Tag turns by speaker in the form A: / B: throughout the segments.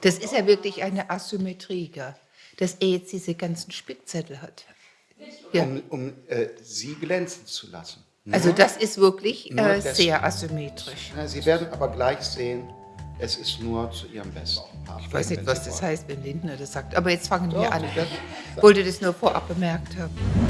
A: Das ist ja wirklich eine Asymmetrie, gell? dass er jetzt diese ganzen Spickzettel hat.
B: Ja. Um, um äh, sie glänzen zu lassen.
A: Nur, also das ist wirklich äh, sehr asymmetrisch.
B: Sie werden aber gleich sehen, es ist nur zu Ihrem Besten.
A: Ich weiß nicht, was das heißt, wenn Lindner das sagt. Aber jetzt fangen wir an. Ich wollte das nur vorab bemerkt haben.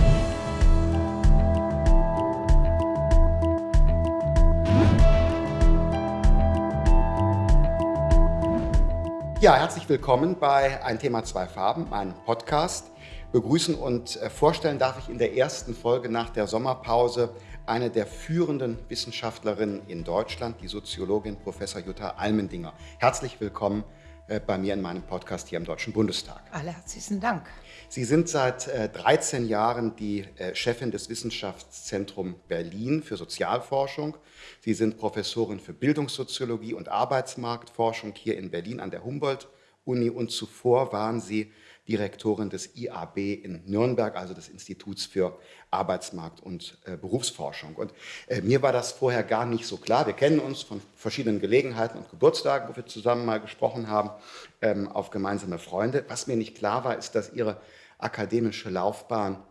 B: Ja, herzlich willkommen bei Ein Thema, zwei Farben, meinem Podcast. Begrüßen und äh, vorstellen darf ich in der ersten Folge nach der Sommerpause eine der führenden Wissenschaftlerinnen in Deutschland, die Soziologin Professor Jutta Almendinger. Herzlich willkommen äh, bei mir in meinem Podcast hier im Deutschen Bundestag.
A: Alle herzlichen Dank.
B: Sie sind seit 13 äh, Jahren die Chefin des Wissenschaftszentrums Berlin für Sozialforschung Sie sind Professorin für Bildungssoziologie und Arbeitsmarktforschung hier in Berlin an der Humboldt-Uni und zuvor waren Sie Direktorin des IAB in Nürnberg, also des Instituts für Arbeitsmarkt und äh, Berufsforschung. Und äh, mir war das vorher gar nicht so klar. Wir kennen uns von verschiedenen Gelegenheiten und Geburtstagen, wo wir zusammen mal gesprochen haben, ähm, auf gemeinsame Freunde. Was mir nicht klar war, ist, dass Ihre akademische Laufbahn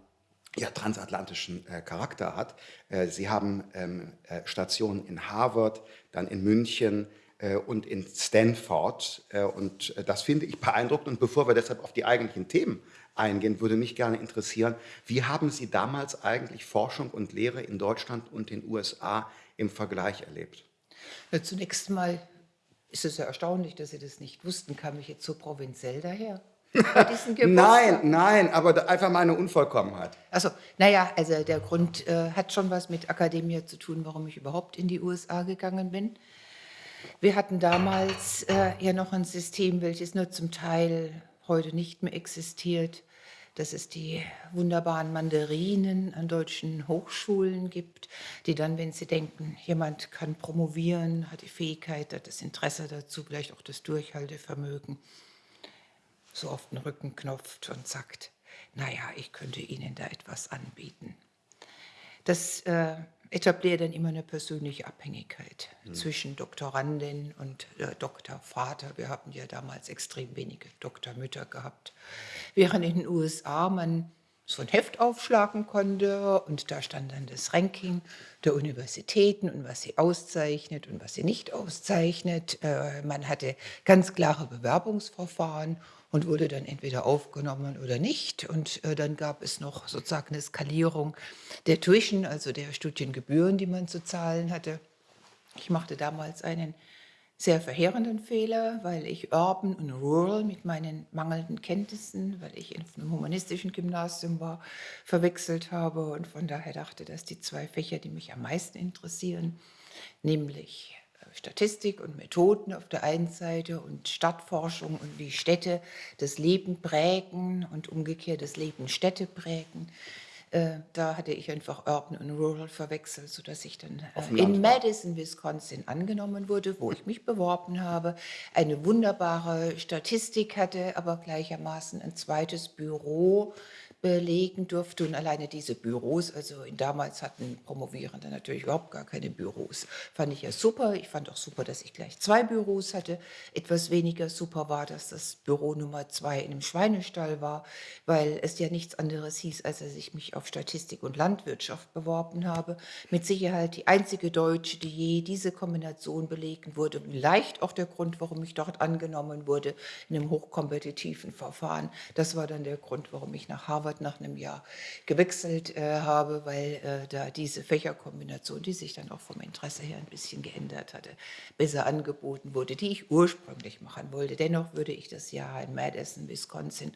B: ja, transatlantischen äh, Charakter hat. Äh, Sie haben ähm, äh, Stationen in Harvard, dann in München äh, und in Stanford. Äh, und äh, das finde ich beeindruckend. Und bevor wir deshalb auf die eigentlichen Themen eingehen, würde mich gerne interessieren, wie haben Sie damals eigentlich Forschung und Lehre in Deutschland und den USA im Vergleich erlebt?
A: Ja, zunächst mal ist es ja erstaunlich, dass Sie das nicht wussten. Kam ich jetzt so provinziell daher?
B: nein, nein, aber einfach mal eine Unvollkommenheit.
A: Also, naja, also der Grund äh, hat schon was mit Akademie zu tun, warum ich überhaupt in die USA gegangen bin. Wir hatten damals äh, ja noch ein System, welches nur zum Teil heute nicht mehr existiert, dass es die wunderbaren Mandarinen an deutschen Hochschulen gibt, die dann, wenn sie denken, jemand kann promovieren, hat die Fähigkeit, hat das Interesse dazu, vielleicht auch das Durchhaltevermögen, so auf den Rücken knopft und sagt, naja, ich könnte Ihnen da etwas anbieten. Das äh, etabliert dann immer eine persönliche Abhängigkeit mhm. zwischen Doktorandin und äh, Doktorvater. Wir hatten ja damals extrem wenige Doktormütter gehabt. Während in den USA man so ein Heft aufschlagen konnte und da stand dann das Ranking der Universitäten und was sie auszeichnet und was sie nicht auszeichnet. Äh, man hatte ganz klare Bewerbungsverfahren und wurde dann entweder aufgenommen oder nicht. Und äh, dann gab es noch sozusagen eine Skalierung der Tuition, also der Studiengebühren, die man zu zahlen hatte. Ich machte damals einen sehr verheerenden Fehler, weil ich Urban und Rural mit meinen mangelnden Kenntnissen, weil ich in einem humanistischen Gymnasium war, verwechselt habe und von daher dachte, dass die zwei Fächer, die mich am meisten interessieren, nämlich Statistik und Methoden auf der einen Seite und Stadtforschung und wie Städte das Leben prägen und umgekehrt das Leben Städte prägen. Äh, da hatte ich einfach Urban und Rural verwechselt, sodass ich dann äh, in Madison, Wisconsin angenommen wurde, wo ich mich beworben habe, eine wunderbare Statistik hatte, aber gleichermaßen ein zweites Büro belegen durfte. Und alleine diese Büros, also damals hatten Promovierende natürlich überhaupt gar keine Büros. Fand ich ja super. Ich fand auch super, dass ich gleich zwei Büros hatte. Etwas weniger super war, dass das Büro Nummer zwei in einem Schweinestall war, weil es ja nichts anderes hieß, als dass ich mich auf Statistik und Landwirtschaft beworben habe. Mit Sicherheit die einzige Deutsche, die je diese Kombination belegen wurde. Vielleicht auch der Grund, warum ich dort angenommen wurde, in einem hochkompetitiven Verfahren. Das war dann der Grund, warum ich nach Harvard Harvard nach einem Jahr gewechselt äh, habe, weil äh, da diese Fächerkombination, die sich dann auch vom Interesse her ein bisschen geändert hatte, besser angeboten wurde, die ich ursprünglich machen wollte. Dennoch würde ich das Jahr in Madison, Wisconsin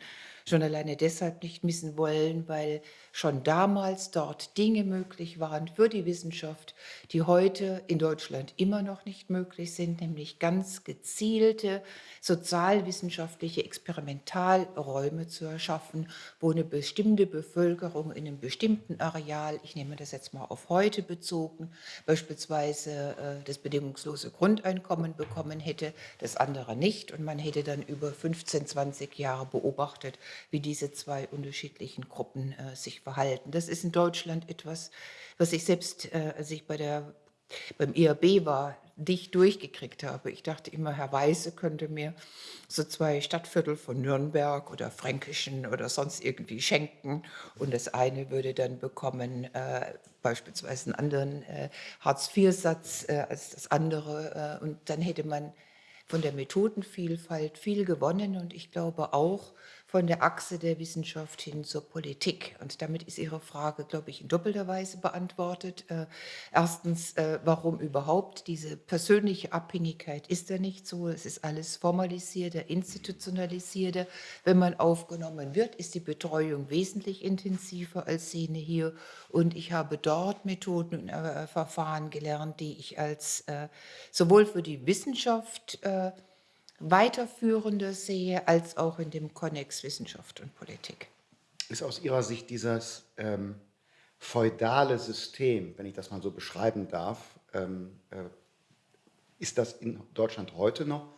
A: schon alleine deshalb nicht missen wollen, weil schon damals dort Dinge möglich waren für die Wissenschaft, die heute in Deutschland immer noch nicht möglich sind, nämlich ganz gezielte sozialwissenschaftliche Experimentalräume zu erschaffen, wo eine bestimmte Bevölkerung in einem bestimmten Areal, ich nehme das jetzt mal auf heute bezogen, beispielsweise äh, das bedingungslose Grundeinkommen bekommen hätte, das andere nicht. Und man hätte dann über 15, 20 Jahre beobachtet, wie diese zwei unterschiedlichen Gruppen äh, sich verhalten. Das ist in Deutschland etwas, was ich selbst, äh, als ich bei der beim IAB war, nicht durchgekriegt habe. Ich dachte immer, Herr Weise könnte mir so zwei Stadtviertel von Nürnberg oder Fränkischen oder sonst irgendwie schenken und das eine würde dann bekommen äh, beispielsweise einen anderen äh, Hartz-IV-Satz äh, als das andere äh, und dann hätte man von der Methodenvielfalt viel gewonnen und ich glaube auch, von der Achse der Wissenschaft hin zur Politik. Und damit ist Ihre Frage, glaube ich, in doppelter Weise beantwortet. Äh, erstens, äh, warum überhaupt? Diese persönliche Abhängigkeit ist ja nicht so. Es ist alles formalisierter, institutionalisierter. Wenn man aufgenommen wird, ist die Betreuung wesentlich intensiver als Szene hier. Und ich habe dort Methoden und äh, Verfahren gelernt, die ich als äh, sowohl für die Wissenschaft äh, weiterführende sehe, als auch in dem Konnex Wissenschaft und Politik.
B: Ist aus Ihrer Sicht dieses ähm, feudale System, wenn ich das mal so beschreiben darf, ähm, äh, ist das in Deutschland heute noch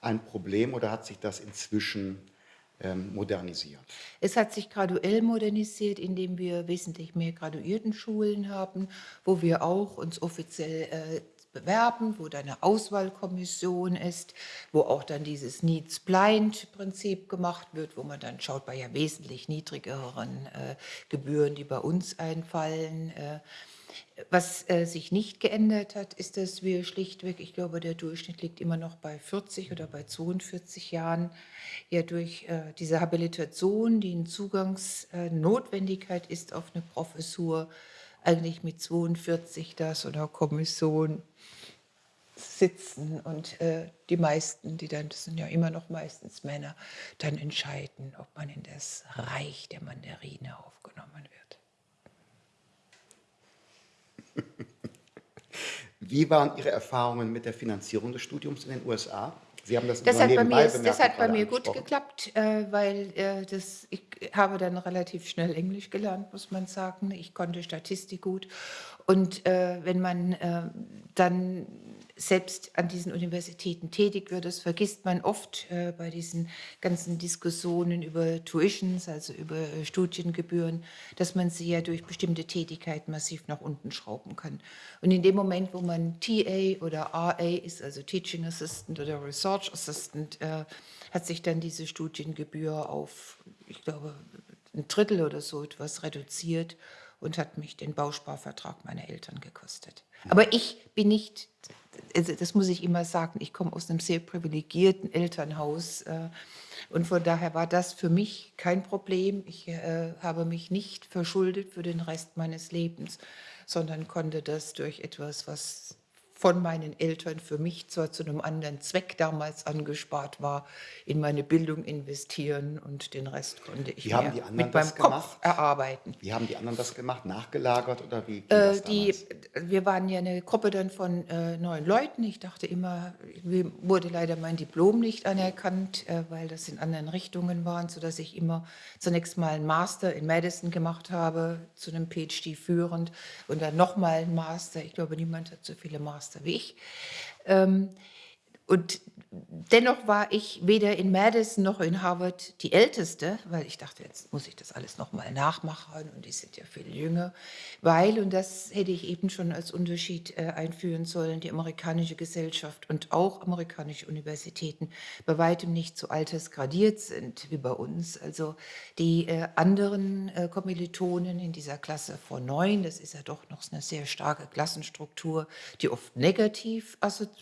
B: ein Problem oder hat sich das inzwischen ähm, modernisiert?
A: Es hat sich graduell modernisiert, indem wir wesentlich mehr Graduiertenschulen haben, wo wir auch uns offiziell äh, bewerben, wo da eine Auswahlkommission ist, wo auch dann dieses Needs-Blind-Prinzip gemacht wird, wo man dann schaut bei ja wesentlich niedrigeren äh, Gebühren, die bei uns einfallen. Äh, was äh, sich nicht geändert hat, ist, dass wir schlichtweg, ich glaube, der Durchschnitt liegt immer noch bei 40 oder bei 42 Jahren, ja durch äh, diese Habilitation, die eine Zugangsnotwendigkeit ist auf eine Professur, eigentlich mit 42 da so einer Kommission sitzen und äh, die meisten, die dann, das sind ja immer noch meistens Männer, dann entscheiden, ob man in das Reich der Mandarine aufgenommen
B: wird. Wie waren Ihre Erfahrungen mit der Finanzierung des Studiums in den USA?
A: Sie haben das, das hat bei mir, Das hat bei mir gut geklappt, äh, weil äh, das, ich habe dann relativ schnell Englisch gelernt, muss man sagen. Ich konnte Statistik gut. Und äh, wenn man dann selbst an diesen Universitäten tätig wird. Das vergisst man oft äh, bei diesen ganzen Diskussionen über Tuitions, also über äh, Studiengebühren, dass man sie ja durch bestimmte Tätigkeiten massiv nach unten schrauben kann. Und in dem Moment, wo man TA oder RA ist, also Teaching Assistant oder Research Assistant, äh, hat sich dann diese Studiengebühr auf, ich glaube, ein Drittel oder so etwas reduziert und hat mich den Bausparvertrag meiner Eltern gekostet. Aber ich bin nicht das muss ich immer sagen, ich komme aus einem sehr privilegierten Elternhaus äh, und von daher war das für mich kein Problem. Ich äh, habe mich nicht verschuldet für den Rest meines Lebens, sondern konnte das durch etwas, was von meinen Eltern für mich zwar zu einem anderen Zweck damals angespart war, in meine Bildung investieren und den Rest konnte ich mit meinem Kopf erarbeiten.
B: Wie haben die anderen das gemacht? Nachgelagert oder wie?
A: Äh, die, wir waren ja eine Gruppe dann von äh, neun Leuten. Ich dachte immer, mir wurde leider mein Diplom nicht anerkannt, äh, weil das in anderen Richtungen waren, sodass ich immer zunächst mal einen Master in Madison gemacht habe, zu einem PhD führend und dann nochmal einen Master. Ich glaube, niemand hat so viele Master Ich. Ähm, und dennoch war ich weder in Madison noch in Harvard die Älteste, weil ich dachte, jetzt muss ich das alles nochmal nachmachen und die sind ja viel jünger, weil, und das hätte ich eben schon als Unterschied äh, einführen sollen, die amerikanische Gesellschaft und auch amerikanische Universitäten bei weitem nicht so altersgradiert sind wie bei uns. Also die äh, anderen äh, Kommilitonen in dieser Klasse vor neun, das ist ja doch noch eine sehr starke Klassenstruktur, die oft negativ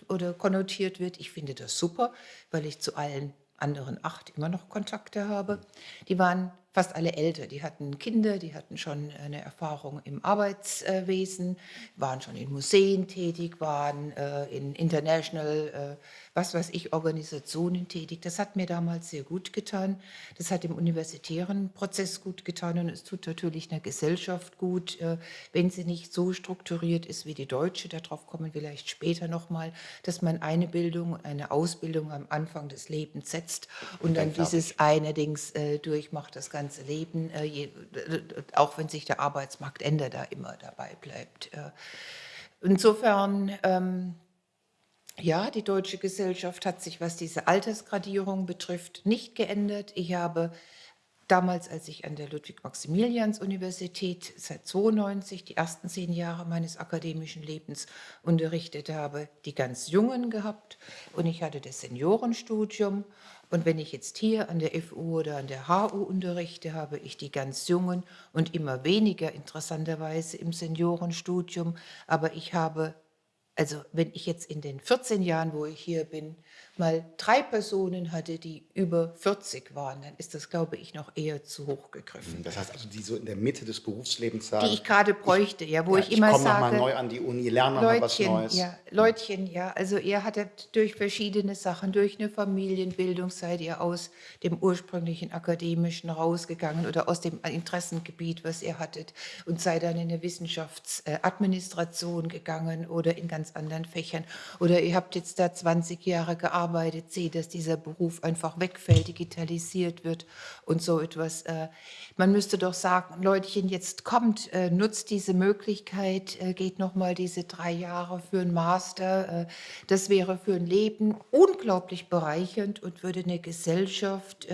A: oder konnotiert wird, ich finde das super, weil ich zu allen anderen acht immer noch Kontakte habe. Die waren fast alle älter. Die hatten Kinder, die hatten schon eine Erfahrung im Arbeitswesen, waren schon in Museen tätig, waren äh, in International, äh, was weiß ich, Organisationen tätig. Das hat mir damals sehr gut getan. Das hat dem universitären Prozess gut getan und es tut natürlich einer Gesellschaft gut, äh, wenn sie nicht so strukturiert ist wie die deutsche. Darauf kommen wir vielleicht später nochmal, dass man eine Bildung, eine Ausbildung am Anfang des Lebens setzt und dann dieses eine Dings durchmacht, das Ganze ganze Leben, äh, je, auch wenn sich der Arbeitsmarkt ändert, da immer dabei bleibt. Äh. Insofern, ähm, ja, die deutsche Gesellschaft hat sich, was diese Altersgradierung betrifft, nicht geändert. Ich habe damals, als ich an der Ludwig-Maximilians-Universität seit 92 die ersten zehn Jahre meines akademischen Lebens unterrichtet habe, die ganz Jungen gehabt und ich hatte das Seniorenstudium. Und wenn ich jetzt hier an der FU oder an der HU unterrichte, habe ich die ganz Jungen und immer weniger interessanterweise im Seniorenstudium. Aber ich habe, also wenn ich jetzt in den 14 Jahren, wo ich hier bin, mal drei Personen hatte, die über 40 waren, dann ist das, glaube ich, noch eher zu hoch gegriffen.
B: Das heißt also, die so in der Mitte des Berufslebens sagen.
A: Die ich gerade bräuchte, ja, wo
B: ja,
A: ich immer
B: ich
A: sage.
B: Ich komme neu an die Uni, lerne nochmal was Neues.
A: Ja, Leutchen, ja, also er hat durch verschiedene Sachen, durch eine Familienbildung, seid ihr aus dem ursprünglichen akademischen rausgegangen oder aus dem Interessengebiet, was ihr hattet und seid dann in eine Wissenschaftsadministration gegangen oder in ganz anderen Fächern oder ihr habt jetzt da 20 Jahre gearbeitet arbeitet, sehe, dass dieser Beruf einfach wegfällt, digitalisiert wird und so etwas. Äh, man müsste doch sagen, Leutchen, jetzt kommt, äh, nutzt diese Möglichkeit, äh, geht noch mal diese drei Jahre für einen Master. Das wäre für ein Leben unglaublich bereichernd und würde eine Gesellschaft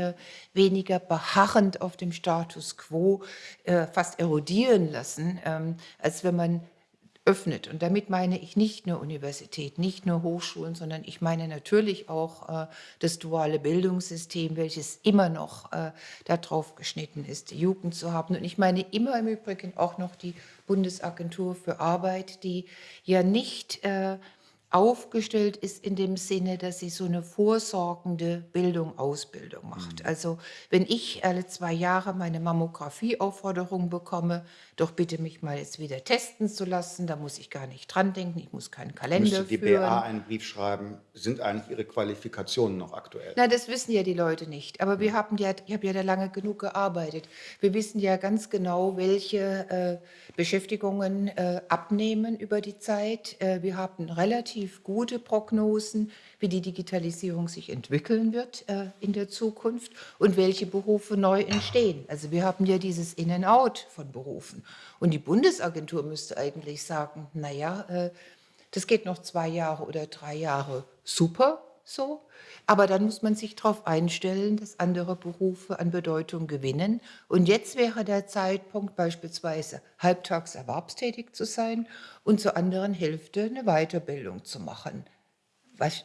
A: weniger beharrend auf dem Status quo fast erodieren lassen, ähm, als wenn man öffnet. Und damit meine ich nicht nur Universität, nicht nur Hochschulen, sondern ich meine natürlich auch äh, das duale Bildungssystem, welches immer noch äh, darauf geschnitten ist, die Jugend zu haben. Und ich meine immer im Übrigen auch noch die Bundesagentur für Arbeit, die ja nicht äh, aufgestellt ist in dem Sinne, dass sie so eine vorsorgende Bildung, Ausbildung macht. Mhm. Also wenn ich alle zwei Jahre meine Mammographieaufforderung bekomme, doch bitte mich mal jetzt wieder testen zu lassen, da muss ich gar nicht dran denken, ich muss keinen Kalender Müsste
B: die
A: führen.
B: BA einen Brief schreiben, sind eigentlich Ihre Qualifikationen noch aktuell?
A: Na, das wissen ja die Leute nicht, aber wir mhm. haben ja, ich habe ja da lange genug gearbeitet. Wir wissen ja ganz genau, welche äh, Beschäftigungen äh, abnehmen über die Zeit. Äh, wir haben relativ gute Prognosen, wie die Digitalisierung sich entwickeln wird äh, in der Zukunft und welche Berufe neu entstehen. Also wir haben ja dieses In-and-Out von Berufen. Und die Bundesagentur müsste eigentlich sagen, naja, äh, das geht noch zwei Jahre oder drei Jahre super so. Aber dann muss man sich darauf einstellen, dass andere Berufe an Bedeutung gewinnen. Und jetzt wäre der Zeitpunkt beispielsweise halbtags erwerbstätig zu sein und zur anderen Hälfte eine Weiterbildung zu machen.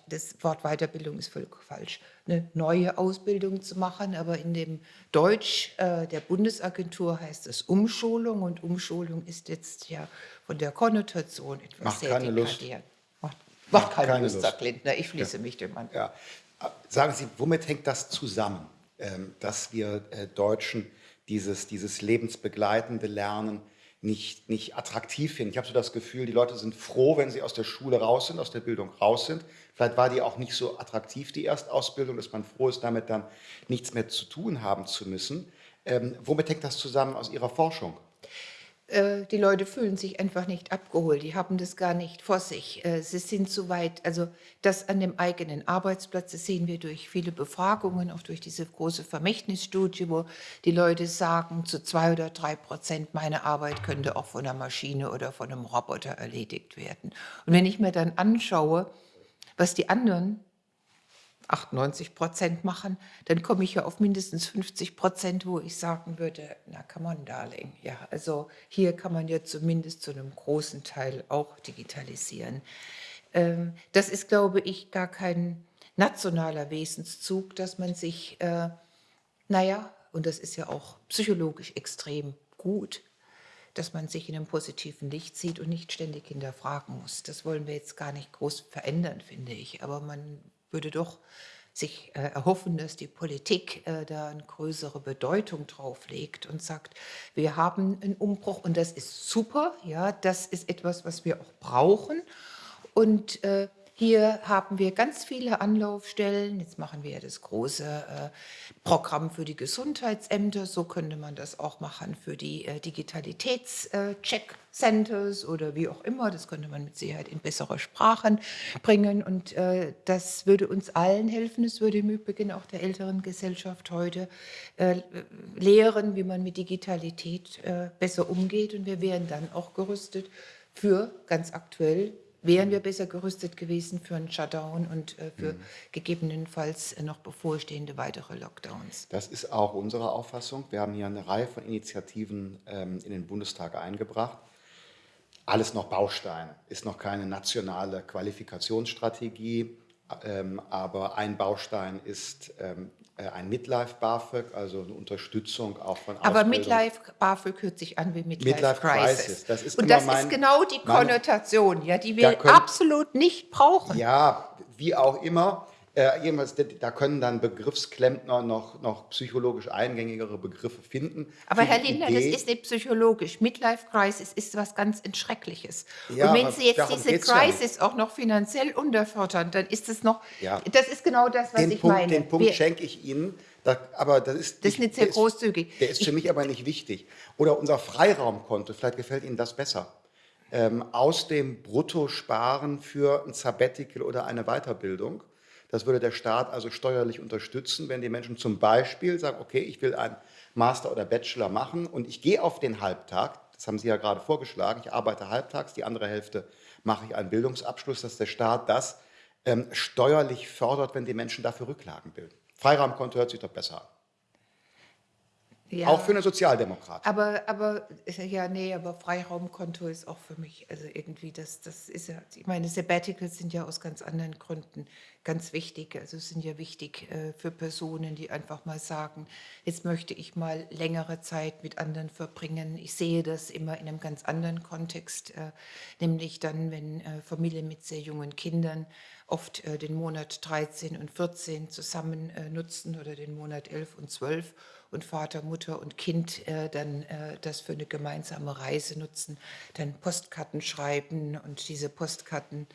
A: Das Wort Weiterbildung ist völlig falsch. Eine neue Ausbildung zu machen, aber in dem Deutsch äh, der Bundesagentur heißt es Umschulung und Umschulung ist jetzt ja von der Konnotation etwas
B: Macht
A: sehr
B: keine Lust.
A: Macht keine, keine Lust, sagt Lindner. Ich schließe ja. mich dem an.
B: Ja. Sagen Sie, womit hängt das zusammen, ähm, dass wir äh, Deutschen dieses, dieses lebensbegleitende Lernen nicht, nicht attraktiv finden? Ich habe so das Gefühl, die Leute sind froh, wenn sie aus der Schule raus sind, aus der Bildung raus sind. Vielleicht war die auch nicht so attraktiv, die Erstausbildung, dass man froh ist, damit dann nichts mehr zu tun haben zu müssen. Ähm, womit hängt das zusammen aus Ihrer Forschung?
A: Äh, die Leute fühlen sich einfach nicht abgeholt, die haben das gar nicht vor sich. Äh, sie sind zu weit, also das an dem eigenen Arbeitsplatz, das sehen wir durch viele Befragungen, auch durch diese große Vermächtnisstudie, wo die Leute sagen, zu zwei oder drei Prozent meine Arbeit könnte auch von einer Maschine oder von einem Roboter erledigt werden. Und wenn ich mir dann anschaue, was die anderen 98 Prozent machen, dann komme ich ja auf mindestens 50 Prozent, wo ich sagen würde, na come on, darling. Ja, also hier kann man ja zumindest zu einem großen Teil auch digitalisieren. Ähm, das ist, glaube ich, gar kein nationaler Wesenszug, dass man sich, äh, naja, und das ist ja auch psychologisch extrem gut, dass man sich in einem positiven Licht sieht und nicht ständig hinterfragen muss. Das wollen wir jetzt gar nicht groß verändern, finde ich. Aber man würde doch sich äh, erhoffen, dass die Politik äh, da eine größere Bedeutung drauf legt und sagt, wir haben einen Umbruch und das ist super, ja, das ist etwas, was wir auch brauchen und äh, hier haben wir ganz viele Anlaufstellen. Jetzt machen wir ja das große äh, Programm für die Gesundheitsämter. So könnte man das auch machen für die äh, Digitalitätscheck-Centers oder wie auch immer. Das könnte man mit Sicherheit in bessere Sprachen bringen. Und äh, das würde uns allen helfen. Es würde im Übrigen auch der älteren Gesellschaft heute äh, lehren, wie man mit Digitalität äh, besser umgeht. Und wir wären dann auch gerüstet für ganz aktuell wären wir besser gerüstet gewesen für einen Shutdown und äh, für gegebenenfalls äh, noch bevorstehende weitere Lockdowns.
B: Das ist auch unsere Auffassung. Wir haben hier eine Reihe von Initiativen ähm, in den Bundestag eingebracht. Alles noch Bausteine, ist noch keine nationale Qualifikationsstrategie, ähm, aber ein Baustein ist ähm, äh, ein Midlife BAföG, also eine Unterstützung auch von
A: Aber
B: Ausbildung.
A: Midlife BAföG hört sich an wie Midlife,
B: Midlife
A: Crisis.
B: Crisis, das ist
A: und das
B: mein-
A: ist genau die Konnotation, ja, die wir
B: können-
A: absolut nicht brauchen.
B: Ja, wie auch immer. Äh, jedenfalls, da können dann Begriffsklempner noch, noch psychologisch eingängigere Begriffe finden.
A: Aber Herr
B: die
A: Lindner, das ist nicht psychologisch. Midlife Crisis ist was ganz Entschreckliches.
B: Ja,
A: und wenn Sie jetzt diese
B: geht's ja
A: Crisis auch noch finanziell unterfördern, dann ist es noch,
B: Ja.
A: das ist genau das, was
B: den
A: ich
B: Punkt,
A: meine.
B: Den Punkt
A: Wir-
B: schenke ich Ihnen, da, aber das ist,
A: Das ist nicht sehr
B: der
A: großzügig.
B: Der ist für mich aber nicht wichtig. Oder unser Freiraumkonto, vielleicht gefällt Ihnen das besser. Ähm, aus dem Brutto sparen für ein Sabbatical oder eine Weiterbildung. Das würde der Staat also steuerlich unterstützen, wenn die Menschen zum Beispiel sagen, okay, ich will einen Master oder Bachelor machen und ich gehe auf den Halbtag, das haben Sie ja gerade vorgeschlagen, ich arbeite halbtags, die andere Hälfte mache ich einen Bildungsabschluss, dass der Staat das ähm, steuerlich fördert, wenn die Menschen dafür Rücklagen bilden. Freiraumkonto hört sich doch besser an.
A: Ja.
B: Auch für eine Sozialdemokrat.
A: Aber, aber, ja, nee, aber Freiraumkonto ist auch für mich, also irgendwie, das, das ist ja, ich meine, Sabbaticals sind ja aus ganz anderen Gründen ganz wichtig. Also sind ja wichtig äh, für Personen, die einfach mal sagen, jetzt möchte ich mal längere Zeit mit anderen verbringen. Ich sehe das immer in einem ganz anderen Kontext, äh, nämlich dann, wenn äh, Familien mit sehr jungen Kindern oft äh, den Monat 13 und 14 zusammen äh, nutzen oder den Monat 11 und 12 und Vater, Mutter und Kind äh, dann äh, das für eine gemeinsame Reise nutzen, dann Postkarten schreiben und diese Postkarten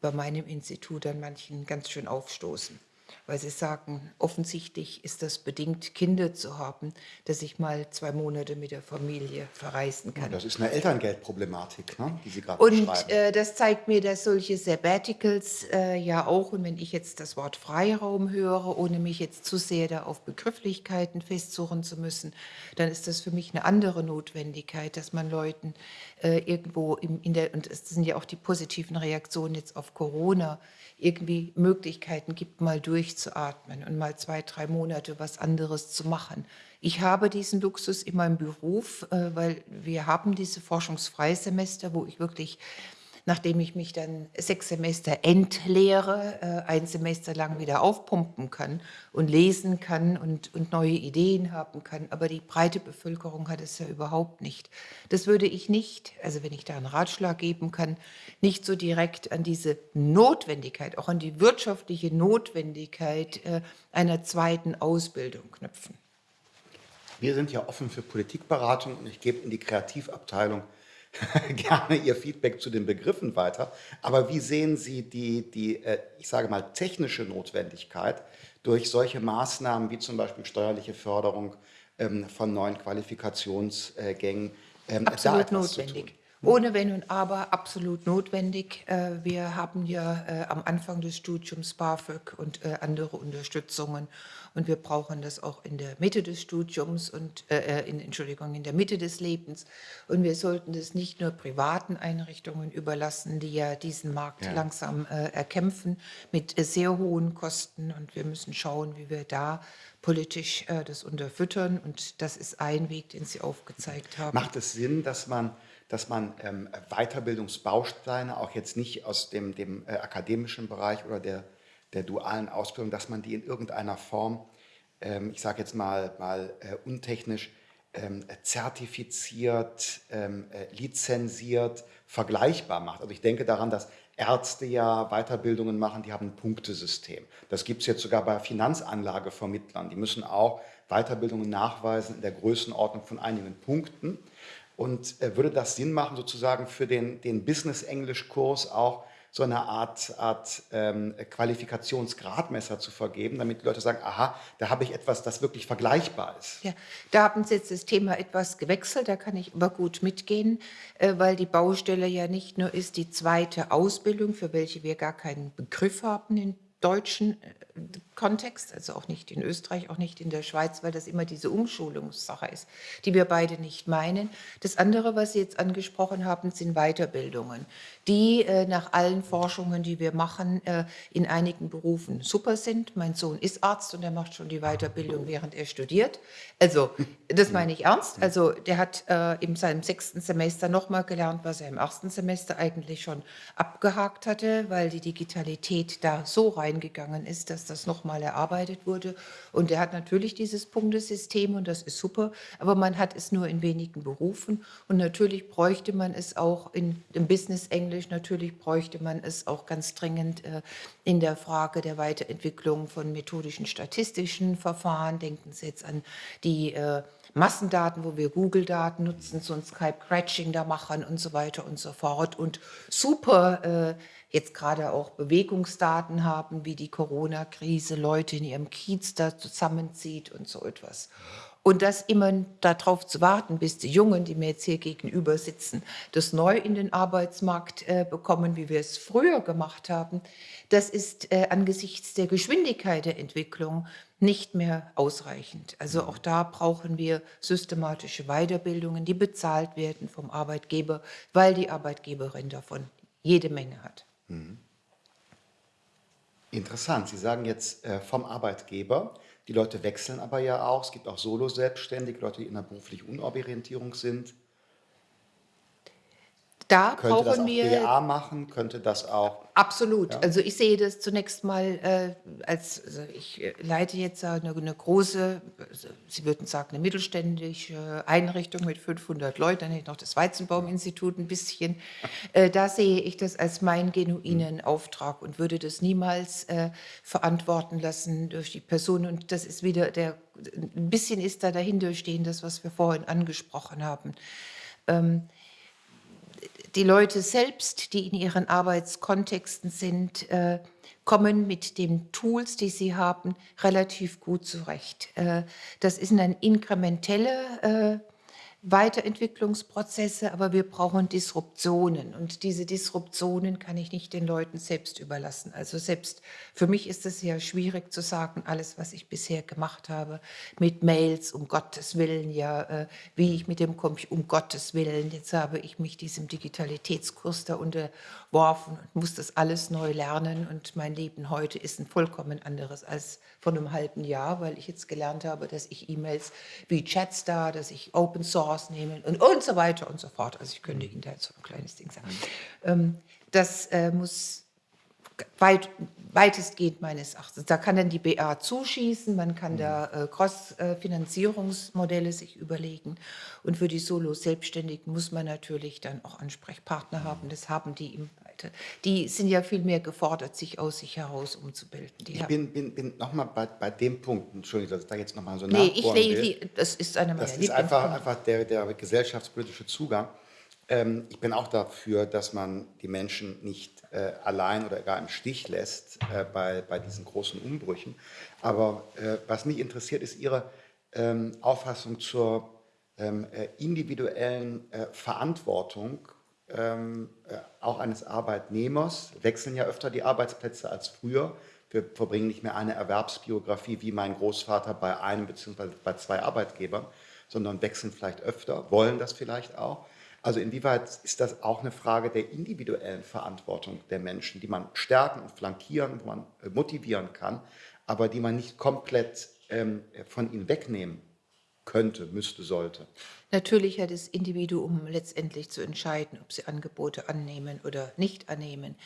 A: bei meinem Institut an manchen ganz schön aufstoßen, weil sie sagen, offensichtlich ist das bedingt, Kinder zu haben, dass ich mal zwei Monate mit der Familie verreisen kann.
B: Das ist eine Elterngeldproblematik, ne, die Sie gerade
A: Und
B: beschreiben.
A: äh, das zeigt mir, dass solche Sabbaticals äh, ja auch, und wenn ich jetzt das Wort Freiraum höre, ohne mich jetzt zu sehr da auf Begrifflichkeiten festsuchen zu müssen, dann ist das für mich eine andere Notwendigkeit, dass man Leuten äh, irgendwo im, in der, und es sind ja auch die positiven Reaktionen jetzt auf Corona, irgendwie Möglichkeiten gibt, mal durchzuatmen und mal zwei, drei Monate was anderes zu machen. Ich habe diesen Luxus in meinem Beruf, äh, weil wir haben diese Forschungsfreisemester, wo ich wirklich, nachdem ich mich dann sechs Semester entleere, äh, ein Semester lang wieder aufpumpen kann und lesen kann und, und neue Ideen haben kann. Aber die breite Bevölkerung hat es ja überhaupt nicht. Das würde ich nicht, also wenn ich da einen Ratschlag geben kann, nicht so direkt an diese Notwendigkeit, auch an die wirtschaftliche Notwendigkeit äh, einer zweiten Ausbildung knüpfen.
B: Wir sind ja offen für Politikberatung und ich gebe in die Kreativabteilung gerne Ihr Feedback zu den Begriffen weiter. Aber wie sehen Sie die, die äh, ich sage mal, technische Notwendigkeit durch solche Maßnahmen wie zum Beispiel steuerliche Förderung ähm, von neuen Qualifikationsgängen? ähm,
A: Absolut notwendig. Ohne Wenn und Aber absolut notwendig. Äh, Wir haben ja äh, am Anfang des Studiums BAföG und andere Unterstützungen und wir brauchen das auch in der Mitte des Studiums und äh, äh, in, Entschuldigung in der Mitte des Lebens und wir sollten das nicht nur privaten Einrichtungen überlassen, die ja diesen Markt
B: Ja.
A: langsam äh, erkämpfen mit äh, sehr hohen Kosten und wir müssen schauen, wie wir da politisch äh, das unterfüttern und das ist ein Weg, den Sie aufgezeigt haben.
B: Macht es Sinn, dass man, dass man ähm, Weiterbildungsbausteine, auch jetzt nicht aus dem, dem äh, akademischen Bereich oder der, der dualen Ausbildung, dass man die in irgendeiner Form, ähm, ich sage jetzt mal, mal äh, untechnisch, ähm, zertifiziert, ähm, äh, lizenziert, vergleichbar macht. Also ich denke daran, dass Ärzte ja Weiterbildungen machen, die haben ein Punktesystem. Das gibt es jetzt sogar bei Finanzanlagevermittlern. Die müssen auch Weiterbildungen nachweisen in der Größenordnung von einigen Punkten. Und äh, würde das Sinn machen, sozusagen für den, den Business-Englisch-Kurs auch so eine Art, Art ähm, Qualifikationsgradmesser zu vergeben, damit die Leute sagen, aha, da habe ich etwas, das wirklich vergleichbar ist.
A: Ja, da haben Sie jetzt das Thema etwas gewechselt, da kann ich aber gut mitgehen, äh, weil die Baustelle ja nicht nur ist die zweite Ausbildung, für welche wir gar keinen Begriff haben in deutschen, äh, Kontext, also auch nicht in Österreich, auch nicht in der Schweiz, weil das immer diese Umschulungssache ist, die wir beide nicht meinen. Das andere, was Sie jetzt angesprochen haben, sind Weiterbildungen, die äh, nach allen Forschungen, die wir machen, äh, in einigen Berufen super sind. Mein Sohn ist Arzt und er macht schon die Weiterbildung, während er studiert. Also, das meine ich ernst. Also, der hat äh, in seinem sechsten Semester nochmal gelernt, was er im ersten Semester eigentlich schon abgehakt hatte, weil die Digitalität da so reingegangen ist, dass das nochmal erarbeitet wurde. Und er hat natürlich dieses Punktesystem und das ist super, aber man hat es nur in wenigen Berufen. Und natürlich bräuchte man es auch in dem Business Englisch, natürlich bräuchte man es auch ganz dringend äh, in der Frage der Weiterentwicklung von methodischen statistischen Verfahren. Denken Sie jetzt an die äh, Massendaten, wo wir Google-Daten nutzen, so ein Skype-Cratching da machen und so weiter und so fort. Und super äh, jetzt gerade auch Bewegungsdaten haben, wie die Corona-Krise Leute in ihrem Kiez da zusammenzieht und so etwas. Und das immer darauf zu warten, bis die Jungen, die mir jetzt hier gegenüber sitzen, das neu in den Arbeitsmarkt äh, bekommen, wie wir es früher gemacht haben, das ist äh, angesichts der Geschwindigkeit der Entwicklung nicht mehr ausreichend. Also auch da brauchen wir systematische Weiterbildungen, die bezahlt werden vom Arbeitgeber, weil die Arbeitgeberin davon jede Menge hat. Mhm.
B: Interessant. Sie sagen jetzt äh, vom Arbeitgeber. Die Leute wechseln aber ja auch. Es gibt auch Solo-Selbstständige, Leute, die in der beruflichen Unorientierung sind.
A: Da
B: könnte brauchen
A: das auch wir
B: BA machen, könnte das auch.
A: Absolut. Ja. Also ich sehe das zunächst mal äh, als, also ich äh, leite jetzt eine, eine große, also Sie würden sagen, eine mittelständische Einrichtung mit 500 Leuten, dann hätte ich noch das Weizenbaum-Institut ein bisschen. Äh, da sehe ich das als meinen genuinen mhm. Auftrag und würde das niemals äh, verantworten lassen durch die Person. Und das ist wieder der, ein bisschen ist da dahinter stehen, das, was wir vorhin angesprochen haben. Ähm, die Leute selbst, die in ihren Arbeitskontexten sind, äh, kommen mit den Tools, die sie haben, relativ gut zurecht. Äh, das ist ein inkrementelle äh, Weiterentwicklungsprozesse, aber wir brauchen Disruptionen. Und diese Disruptionen kann ich nicht den Leuten selbst überlassen. Also selbst für mich ist es ja schwierig zu sagen, alles, was ich bisher gemacht habe, mit Mails, um Gottes Willen, ja, äh, wie ich mit dem Computer, um Gottes Willen, jetzt habe ich mich diesem Digitalitätskurs da unterworfen und muss das alles neu lernen. Und mein Leben heute ist ein vollkommen anderes als vor einem halben Jahr, weil ich jetzt gelernt habe, dass ich E-Mails wie Chatstar, dass ich Open Source nehme und, und so weiter und so fort. Also ich könnte Ihnen da jetzt so ein kleines Ding sagen. Ähm, das äh, muss weit, weitestgehend meines Erachtens. Da kann dann die BA zuschießen, man kann da äh, Cross-Finanzierungsmodelle sich überlegen. Und für die Solo-Selbstständigen muss man natürlich dann auch Ansprechpartner haben. Das haben die im Seite. Die sind ja viel mehr gefordert, sich aus sich heraus umzubilden. Die
B: ich bin, bin, bin nochmal bei, bei dem Punkt, Entschuldigung, dass ich da jetzt nochmal so
A: nee, ich will. Das ist eine
B: meiner Das ist einfach, einfach der, der gesellschaftspolitische Zugang. Ähm, ich bin auch dafür, dass man die Menschen nicht äh, allein oder gar im Stich lässt äh, bei, bei diesen großen Umbrüchen. Aber äh, was mich interessiert, ist Ihre ähm, Auffassung zur ähm, äh, individuellen äh, Verantwortung ähm, äh, auch eines Arbeitnehmers, wechseln ja öfter die Arbeitsplätze als früher. Wir verbringen nicht mehr eine Erwerbsbiografie wie mein Großvater bei einem bzw. bei zwei Arbeitgebern, sondern wechseln vielleicht öfter, wollen das vielleicht auch. Also inwieweit ist das auch eine Frage der individuellen Verantwortung der Menschen, die man stärken und flankieren, wo man äh, motivieren kann, aber die man nicht komplett ähm, von ihnen wegnehmen könnte, müsste, sollte?
A: Natürlich hat das Individuum letztendlich zu entscheiden, ob sie Angebote annehmen oder nicht annehmen.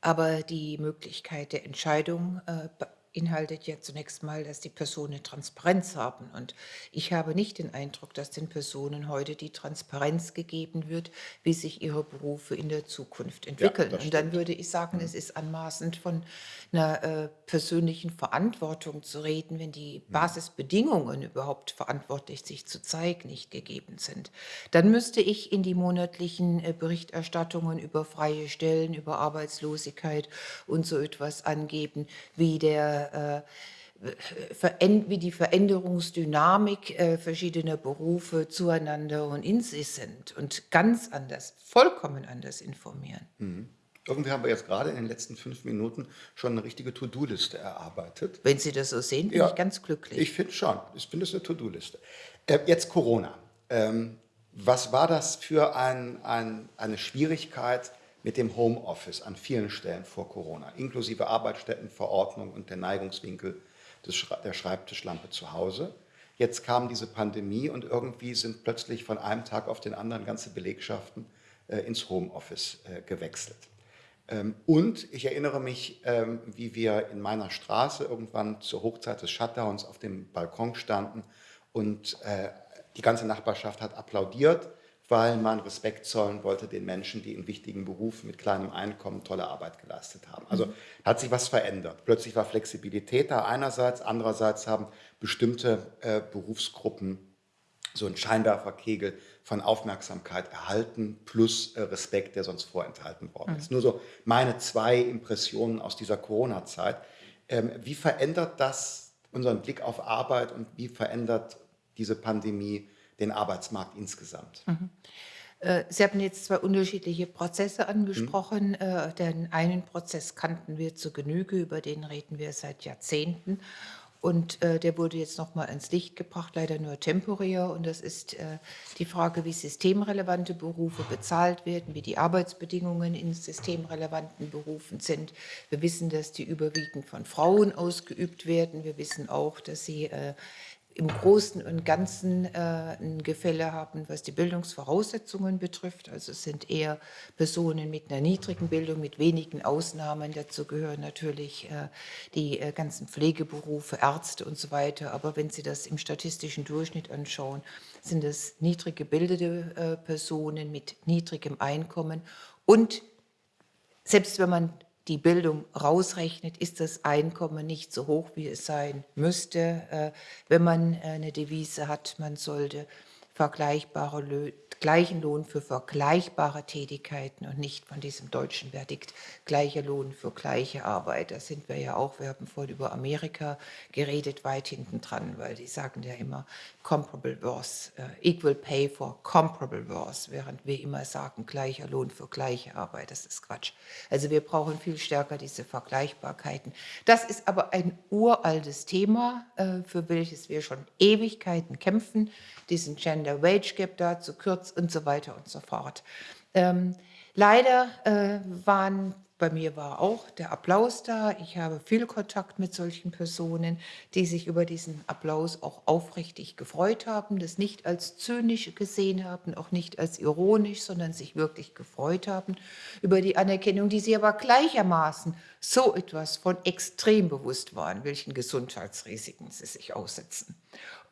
A: Aber die Möglichkeit der Entscheidung äh, beinhaltet ja zunächst mal, dass die Personen Transparenz haben. Und ich habe nicht den Eindruck, dass den Personen heute die Transparenz gegeben wird, wie sich ihre Berufe in der Zukunft entwickeln. Ja, und dann würde ich sagen, mhm. es ist anmaßend von einer äh, persönlichen Verantwortung zu reden, wenn die mhm. Basisbedingungen überhaupt verantwortlich sich zu zeigen nicht gegeben sind. Dann müsste ich in die monatlichen äh, Berichterstattungen über freie Stellen, über Arbeitslosigkeit und so etwas angeben, wie der äh, wie die Veränderungsdynamik äh, verschiedener Berufe zueinander und in sich sind und ganz anders, vollkommen anders informieren. Mhm.
B: Irgendwie haben wir jetzt gerade in den letzten fünf Minuten schon eine richtige To-Do-Liste erarbeitet.
A: Wenn Sie das so sehen, bin
B: Ja,
A: ich ganz glücklich.
B: Ich finde schon. Ich finde es eine To-Do-Liste. Äh, jetzt Corona. Ähm, was war das für ein, ein, eine Schwierigkeit mit dem Homeoffice an vielen Stellen vor Corona, inklusive Arbeitsstättenverordnung und der Neigungswinkel des, der Schreibtischlampe zu Hause? Jetzt kam diese Pandemie und irgendwie sind plötzlich von einem Tag auf den anderen ganze Belegschaften äh, ins Homeoffice äh, gewechselt. Ähm, Und ich erinnere mich, ähm, wie wir in meiner Straße irgendwann zur Hochzeit des Shutdowns auf dem Balkon standen und äh, die ganze Nachbarschaft hat applaudiert, weil man Respekt zollen wollte den Menschen, die in wichtigen Berufen mit kleinem Einkommen tolle Arbeit geleistet haben. Also hat sich was verändert. Plötzlich war Flexibilität da einerseits, andererseits haben bestimmte äh, Berufsgruppen so ein Scheinwerferkegel von Aufmerksamkeit erhalten plus äh, Respekt, der sonst vorenthalten worden ist. Nur so meine zwei Impressionen aus dieser Corona-Zeit. Ähm, wie verändert das unseren Blick auf Arbeit und wie verändert diese Pandemie den Arbeitsmarkt insgesamt?
A: Äh, Sie haben jetzt zwei unterschiedliche Prozesse angesprochen. Äh, Den einen Prozess kannten wir zu Genüge, über den reden wir seit Jahrzehnten. Und äh, der wurde jetzt nochmal ins Licht gebracht, leider nur temporär. Und das ist die Frage, wie systemrelevante Berufe bezahlt werden, wie die Arbeitsbedingungen in systemrelevanten Berufen sind. Wir wissen, dass die überwiegend von Frauen ausgeübt werden. Wir wissen auch, dass sie im Großen und Ganzen äh, ein Gefälle haben, was die Bildungsvoraussetzungen betrifft. Also es sind eher Personen mit einer niedrigen Bildung, mit wenigen Ausnahmen. Dazu gehören natürlich äh, die äh, ganzen Pflegeberufe, Ärzte und so weiter. Aber wenn Sie das im statistischen Durchschnitt anschauen, sind es niedrig gebildete äh, Personen mit niedrigem Einkommen und selbst wenn man die Bildung rausrechnet, ist das Einkommen nicht so hoch, wie es sein müsste, äh, wenn man äh, eine Devise hat, man sollte vergleichbare gleichen Lohn für vergleichbare Tätigkeiten und nicht von diesem deutschen Verdikt gleicher Lohn für gleiche Arbeit. Da sind wir ja auch, wir haben vorhin über Amerika geredet, weit hinten dran, weil die sagen ja immer comparable worth, äh, equal pay for comparable worth, während wir immer sagen gleicher Lohn für gleiche Arbeit. Das ist Quatsch. Also wir brauchen viel stärker diese Vergleichbarkeiten. Das ist aber ein uraltes Thema, äh, für welches wir schon Ewigkeiten kämpfen, diesen Gender Wage Gap da zu kürzen und so weiter und so fort. Ähm, leider äh, waren bei mir war auch der Applaus da. Ich habe viel Kontakt mit solchen Personen, die sich über diesen Applaus auch aufrichtig gefreut haben, das nicht als zynisch gesehen haben, auch nicht als ironisch, sondern sich wirklich gefreut haben über die Anerkennung, die sie aber gleichermaßen so etwas von extrem bewusst waren, welchen Gesundheitsrisiken sie sich aussetzen.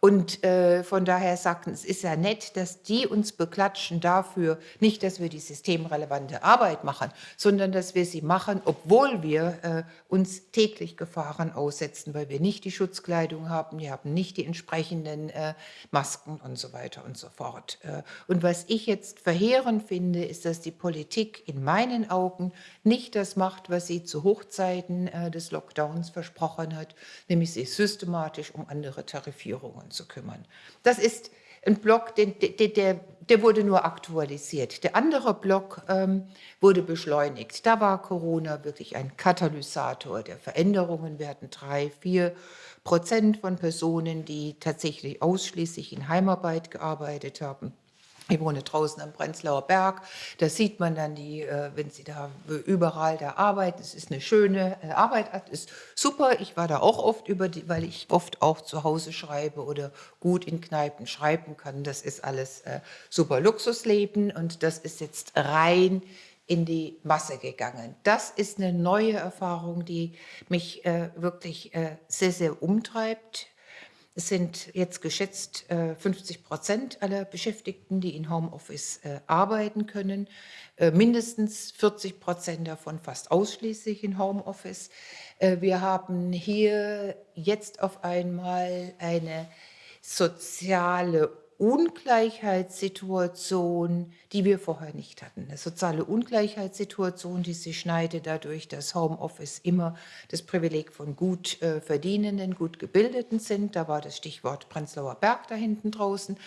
A: Und äh, von daher sagten, es ist ja nett, dass die uns beklatschen dafür, nicht, dass wir die systemrelevante Arbeit machen, sondern dass wir sie machen, obwohl wir äh, uns täglich Gefahren aussetzen, weil wir nicht die Schutzkleidung haben, wir haben nicht die entsprechenden äh, Masken und so weiter und so fort. Äh, und was ich jetzt verheerend finde, ist, dass die Politik in meinen Augen nicht das macht, was sie zu Hochzeiten äh, des Lockdowns versprochen hat, nämlich sich systematisch um andere Tarifierungen zu kümmern. Das ist ein Block, den, der, der, der wurde nur aktualisiert. Der andere Block ähm, wurde beschleunigt. Da war Corona wirklich ein Katalysator der Veränderungen. Wir hatten drei, vier Prozent von Personen, die tatsächlich ausschließlich in Heimarbeit gearbeitet haben. Ich wohne draußen am Prenzlauer Berg. Da sieht man dann die, äh, wenn sie da überall da arbeiten. Es ist eine schöne äh, Arbeit, ist super. Ich war da auch oft über die, weil ich oft auch zu Hause schreibe oder gut in Kneipen schreiben kann. Das ist alles äh, super Luxusleben und das ist jetzt rein in die Masse gegangen. Das ist eine neue Erfahrung, die mich wirklich sehr, sehr umtreibt. Es sind jetzt geschätzt äh, 50 Prozent aller Beschäftigten, die in Homeoffice äh, arbeiten können. Äh, mindestens 40 Prozent davon fast ausschließlich in Homeoffice. Äh, wir haben hier jetzt auf einmal eine soziale Ungleichheitssituation, die wir vorher nicht hatten. Eine soziale Ungleichheitssituation, die sich schneidet dadurch, dass Homeoffice immer das Privileg von gut äh, verdienenden, gut gebildeten sind. Da war das Stichwort Prenzlauer Berg da hinten draußen.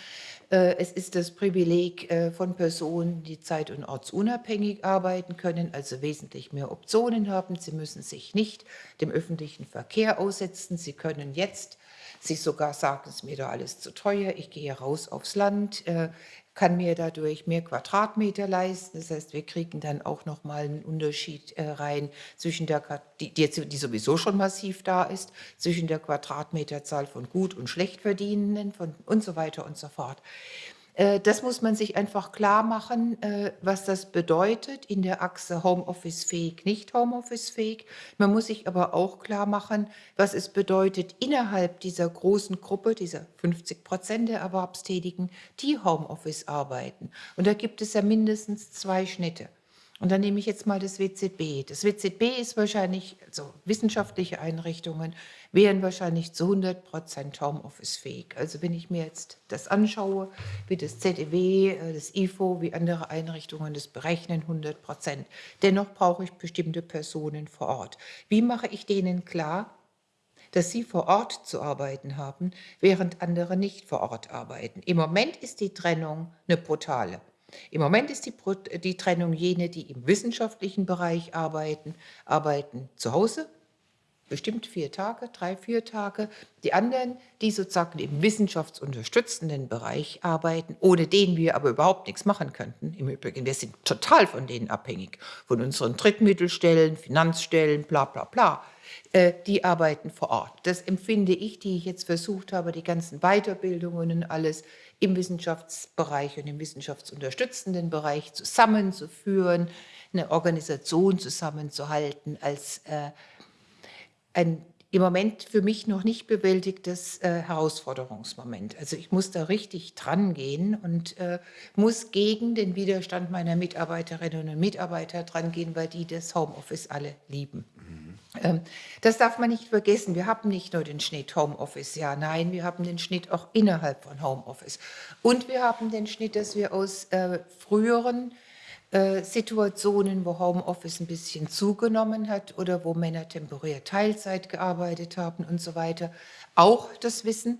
A: Äh, es ist das Privileg äh, von Personen, die zeit- und ortsunabhängig arbeiten können, also wesentlich mehr Optionen haben. Sie müssen sich nicht dem öffentlichen Verkehr aussetzen. Sie können jetzt sich sogar sagen, es ist mir da alles zu teuer, ich gehe raus aufs Land, äh, kann mir dadurch mehr Quadratmeter leisten. Das heißt, wir kriegen dann auch nochmal einen Unterschied äh, rein zwischen der, die, die, sowieso schon massiv da ist, zwischen der Quadratmeterzahl von gut und schlecht verdienenden und so weiter und so fort. Äh, das muss man sich einfach klar machen, äh, was das bedeutet in der Achse Homeoffice-fähig, nicht Homeoffice-fähig. Man muss sich aber auch klar machen, was es bedeutet innerhalb dieser großen Gruppe, dieser 50 Prozent der Erwerbstätigen, die Homeoffice arbeiten. Und da gibt es ja mindestens zwei Schnitte. Und dann nehme ich jetzt mal das WZB. Das WZB ist wahrscheinlich, also wissenschaftliche Einrichtungen wären wahrscheinlich zu 100 Prozent Homeoffice-fähig. Also wenn ich mir jetzt das anschaue, wie das ZEW, äh, das IFO, wie andere Einrichtungen das berechnen, 100 Prozent. Dennoch brauche ich bestimmte Personen vor Ort. Wie mache ich denen klar, dass sie vor Ort zu arbeiten haben, während andere nicht vor Ort arbeiten? Im Moment ist die Trennung eine brutale. Im Moment ist die, die Trennung jene, die im wissenschaftlichen Bereich arbeiten, arbeiten zu Hause, bestimmt vier Tage, drei, vier Tage. Die anderen, die sozusagen im wissenschaftsunterstützenden Bereich arbeiten, ohne den wir aber überhaupt nichts machen könnten. Im Übrigen, wir sind total von denen abhängig, von unseren Drittmittelstellen, Finanzstellen, bla bla bla. Äh, die arbeiten vor Ort. Das empfinde ich, die ich jetzt versucht habe, die ganzen Weiterbildungen und alles im Wissenschaftsbereich und im wissenschaftsunterstützenden Bereich zusammenzuführen, eine Organisation zusammenzuhalten als äh, ein im Moment für mich noch nicht bewältigtes äh, Herausforderungsmoment. Also ich muss da richtig dran gehen und äh, muss gegen den Widerstand meiner Mitarbeiterinnen und Mitarbeiter dran gehen, weil die das Homeoffice alle lieben. Ähm, das darf man nicht vergessen. Wir haben nicht nur den Schnitt Homeoffice, ja, nein, wir haben den Schnitt auch innerhalb von Homeoffice. Und wir haben den Schnitt, dass wir aus äh, früheren äh, Situationen, wo Homeoffice ein bisschen zugenommen hat oder wo Männer temporär Teilzeit gearbeitet haben und so weiter, auch das Wissen,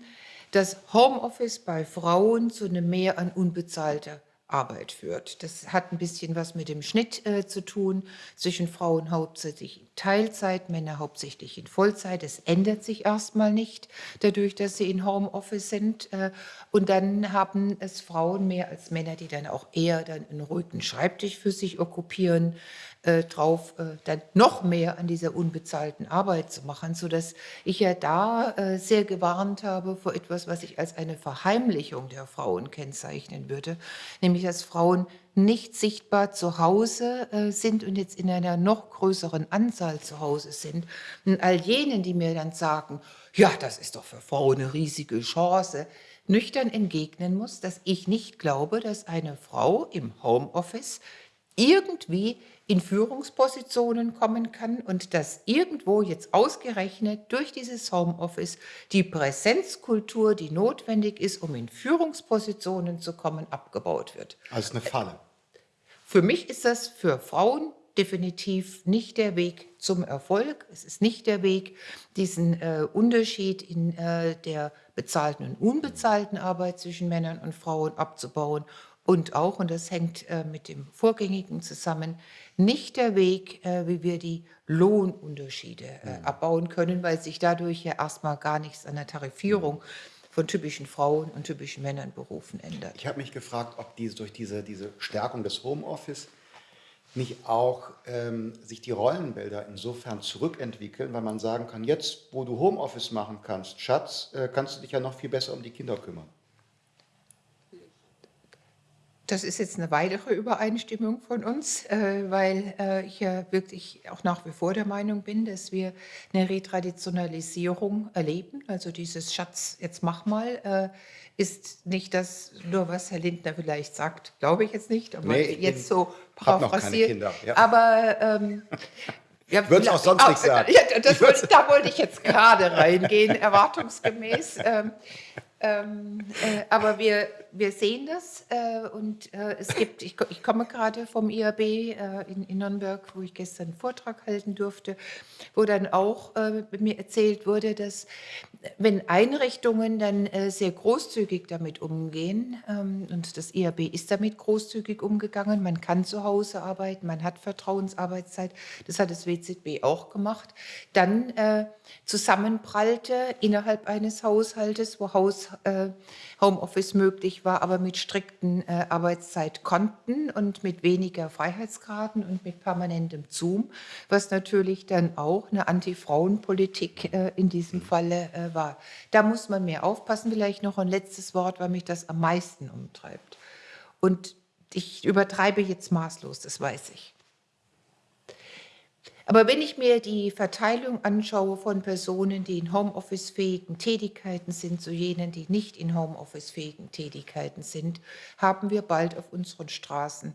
A: dass Homeoffice bei Frauen zu einem Mehr an unbezahlter Arbeit führt. Das hat ein bisschen was mit dem Schnitt äh, zu tun zwischen Frauen hauptsächlich in Teilzeit, Männer hauptsächlich in Vollzeit. Es ändert sich erstmal nicht, dadurch, dass sie in Homeoffice sind. Äh, und dann haben es Frauen mehr als Männer, die dann auch eher dann einen ruhigen Schreibtisch für sich okkupieren, äh, drauf, äh, dann noch mehr an dieser unbezahlten Arbeit zu machen, sodass ich ja da äh, sehr gewarnt habe vor etwas, was ich als eine Verheimlichung der Frauen kennzeichnen würde, nämlich dass Frauen nicht sichtbar zu Hause äh, sind und jetzt in einer noch größeren Anzahl zu Hause sind. Und all jenen, die mir dann sagen, ja, das ist doch für Frauen eine riesige Chance, nüchtern entgegnen muss, dass ich nicht glaube, dass eine Frau im Homeoffice irgendwie in Führungspositionen kommen kann und dass irgendwo jetzt ausgerechnet durch dieses Homeoffice die Präsenzkultur, die notwendig ist, um in Führungspositionen zu kommen, abgebaut wird.
B: Also eine Falle.
A: Für mich ist das für Frauen definitiv nicht der Weg zum Erfolg. Es ist nicht der Weg, diesen äh, Unterschied in äh, der bezahlten und unbezahlten Arbeit zwischen Männern und Frauen abzubauen und auch, und das hängt äh, mit dem Vorgängigen zusammen, nicht der Weg, äh, wie wir die Lohnunterschiede äh, mhm. abbauen können, weil sich dadurch ja erstmal gar nichts an der Tarifierung von typischen Frauen und typischen Männernberufen ändert.
B: Ich habe mich gefragt, ob diese, durch diese, diese Stärkung des Homeoffice nicht auch ähm, sich die Rollenbilder insofern zurückentwickeln, weil man sagen kann, jetzt, wo du Homeoffice machen kannst, Schatz, äh, kannst du dich ja noch viel besser um die Kinder kümmern.
A: Das ist jetzt eine weitere Übereinstimmung von uns, äh, weil äh, ich ja wirklich auch nach wie vor der Meinung bin, dass wir eine Retraditionalisierung erleben. Also dieses Schatz, jetzt mach mal, äh, ist nicht das nur, was Herr Lindner vielleicht sagt, glaube ich jetzt nicht, aber
B: nee,
A: jetzt so
B: paraphrasiert.
A: Ja. Aber ähm,
B: ja, Würde es auch sonst nicht sagen.
A: Ja, das da wollte ich jetzt gerade reingehen, erwartungsgemäß. Ähm, Ähm, äh, aber wir, wir sehen das äh, und äh, es gibt, ich, ich komme gerade vom IAB äh, in, in, Nürnberg, wo ich gestern einen Vortrag halten durfte, wo dann auch äh, mir erzählt wurde, dass wenn Einrichtungen dann äh, sehr großzügig damit umgehen ähm, und das IAB ist damit großzügig umgegangen, man kann zu Hause arbeiten, man hat Vertrauensarbeitszeit, das hat das WZB auch gemacht, dann zusammenprallte innerhalb eines Haushaltes, wo Haus äh, Homeoffice möglich war, aber mit strikten äh, Arbeitszeitkonten und mit weniger Freiheitsgraden und mit permanentem Zoom, was natürlich dann auch eine Anti-Frauen-Politik äh, in diesem Falle äh, war. Da muss man mehr aufpassen. Vielleicht noch ein letztes Wort, weil mich das am meisten umtreibt. Und ich übertreibe jetzt maßlos, das weiß ich. Aber wenn ich mir die Verteilung anschaue von Personen, die in Homeoffice-fähigen Tätigkeiten sind, zu jenen, die nicht in Homeoffice-fähigen Tätigkeiten sind, haben wir bald auf unseren Straßen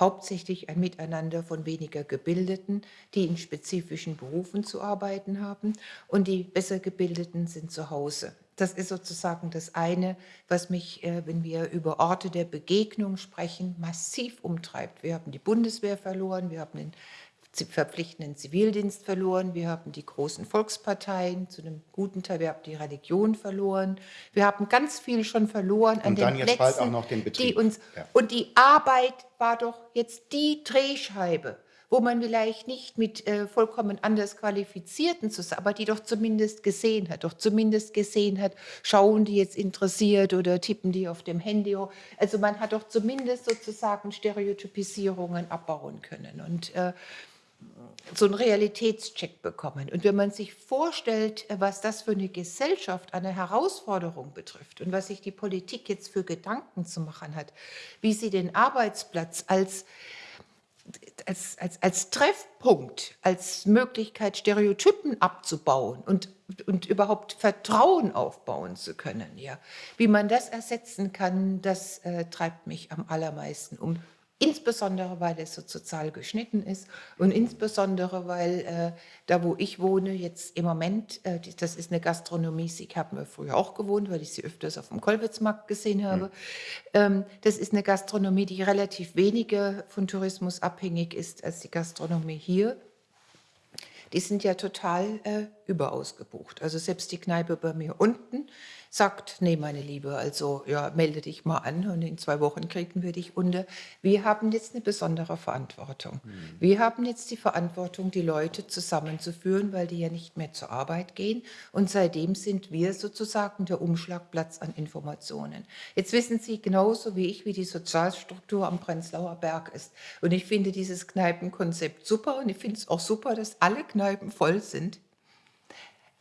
A: hauptsächlich ein Miteinander von weniger Gebildeten, die in spezifischen Berufen zu arbeiten haben und die besser Gebildeten sind zu Hause. Das ist sozusagen das eine, was mich, äh, wenn wir über Orte der Begegnung sprechen, massiv umtreibt. Wir haben die Bundeswehr verloren, wir haben den verpflichtenden Zivildienst verloren, wir haben die großen Volksparteien zu einem guten Teil, wir haben die Religion verloren, wir haben ganz viel schon verloren an
B: und
A: den
B: dann jetzt
A: Plätzen,
B: bald auch noch den Betrieb.
A: Die uns, ja. Und die Arbeit war doch jetzt die Drehscheibe, wo man vielleicht nicht mit äh, vollkommen anders Qualifizierten zusammen, aber die doch zumindest gesehen hat, doch zumindest gesehen hat, schauen die jetzt interessiert oder tippen die auf dem Handy. Also man hat doch zumindest sozusagen Stereotypisierungen abbauen können. Und äh, so einen Realitätscheck bekommen. Und wenn man sich vorstellt, was das für eine Gesellschaft, eine Herausforderung betrifft und was sich die Politik jetzt für Gedanken zu machen hat, wie sie den Arbeitsplatz als, als, als, als Treffpunkt, als Möglichkeit, Stereotypen abzubauen und, und überhaupt Vertrauen aufbauen zu können, ja. wie man das ersetzen kann, das äh, treibt mich am allermeisten um insbesondere weil es so sozial geschnitten ist und insbesondere weil äh, da, wo ich wohne, jetzt im Moment, äh, das ist eine Gastronomie, ich habe mir früher auch gewohnt, weil ich sie öfters auf dem Kolwitzmarkt gesehen habe. Mhm. Ähm, das ist eine Gastronomie, die relativ weniger von Tourismus abhängig ist als die Gastronomie hier. Die sind ja total äh, überausgebucht. Also selbst die Kneipe bei mir unten, sagt, nee, meine Liebe, also ja, melde dich mal an und in zwei Wochen kriegen wir dich unter. Wir haben jetzt eine besondere Verantwortung. Mhm. Wir haben jetzt die Verantwortung, die Leute zusammenzuführen, weil die ja nicht mehr zur Arbeit gehen. Und seitdem sind wir sozusagen der Umschlagplatz an Informationen. Jetzt wissen Sie genauso wie ich, wie die Sozialstruktur am Prenzlauer Berg ist. Und ich finde dieses Kneipenkonzept super und ich finde es auch super, dass alle Kneipen voll sind.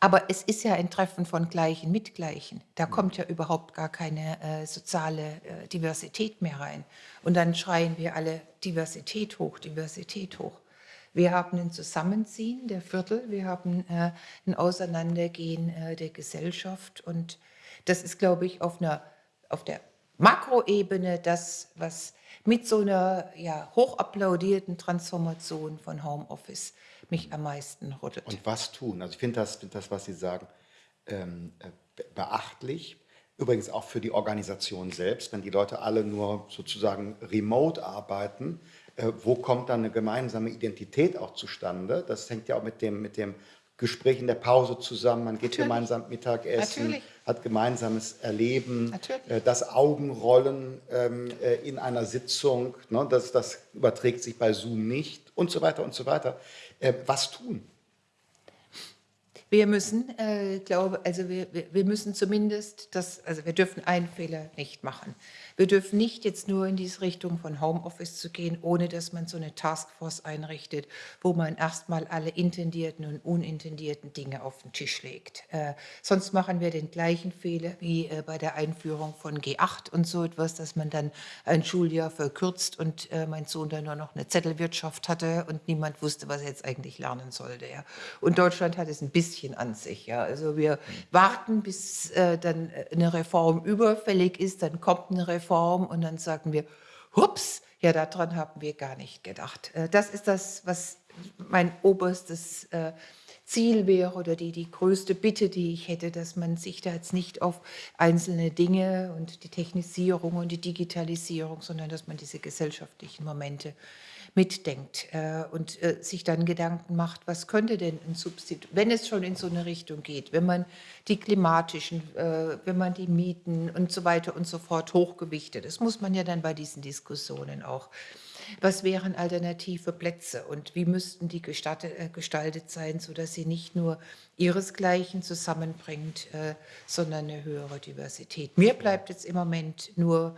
A: Aber es ist ja ein Treffen von Gleichen mit Gleichen. Da mhm. kommt ja überhaupt gar keine äh, soziale äh, Diversität mehr rein. Und dann schreien wir alle Diversität hoch, Diversität hoch. Wir haben ein Zusammenziehen der Viertel, wir haben äh, ein Auseinandergehen äh, der Gesellschaft. Und das ist, glaube ich, auf, einer, auf der Makroebene das, was mit so einer ja, hochapplaudierten Transformation von Homeoffice mich am meisten rüttelt.
B: Und was tun? Also ich finde das, das, was Sie sagen, ähm, äh, beachtlich. Übrigens auch für die Organisation selbst, wenn die Leute alle nur sozusagen remote arbeiten, äh, wo kommt dann eine gemeinsame Identität auch zustande? Das hängt ja auch mit dem, mit dem Gespräch in der Pause zusammen, man geht Natürlich. gemeinsam Mittagessen, Natürlich. hat gemeinsames Erleben, äh, das Augenrollen ähm, äh, in einer Sitzung, ne, das, das überträgt sich bei Zoom nicht und so weiter und so weiter. Äh, was tun?
A: Wir müssen, äh, glaube, also wir, wir müssen zumindest das, also wir dürfen einen Fehler nicht machen. Wir dürfen nicht jetzt nur in diese Richtung von Homeoffice zu gehen, ohne dass man so eine Taskforce einrichtet, wo man erstmal alle intendierten und unintendierten Dinge auf den Tisch legt. Äh, sonst machen wir den gleichen Fehler wie äh, bei der Einführung von G8 und so etwas, dass man dann ein Schuljahr verkürzt und äh, mein Sohn dann nur noch eine Zettelwirtschaft hatte und niemand wusste, was er jetzt eigentlich lernen sollte. Ja. Und Deutschland hat es ein bisschen an sich. Ja. Also wir warten, bis äh, dann eine Reform überfällig ist, dann kommt eine Reform Form und dann sagen wir, hups, ja, daran haben wir gar nicht gedacht. Äh, das ist das, was mein oberstes äh, Ziel wäre oder die, die größte Bitte, die ich hätte, dass man sich da jetzt nicht auf einzelne Dinge und die Technisierung und die Digitalisierung, sondern dass man diese gesellschaftlichen Momente mitdenkt äh, und äh, sich dann Gedanken macht, was könnte denn ein Substitut, wenn es schon in so eine Richtung geht, wenn man die klimatischen, äh, wenn man die Mieten und so weiter und so fort hochgewichtet, das muss man ja dann bei diesen Diskussionen auch. Was wären alternative Plätze und wie müssten die gestaltet, gestaltet sein, sodass sie nicht nur ihresgleichen zusammenbringt, sondern eine höhere Diversität. Mir bleibt jetzt im Moment nur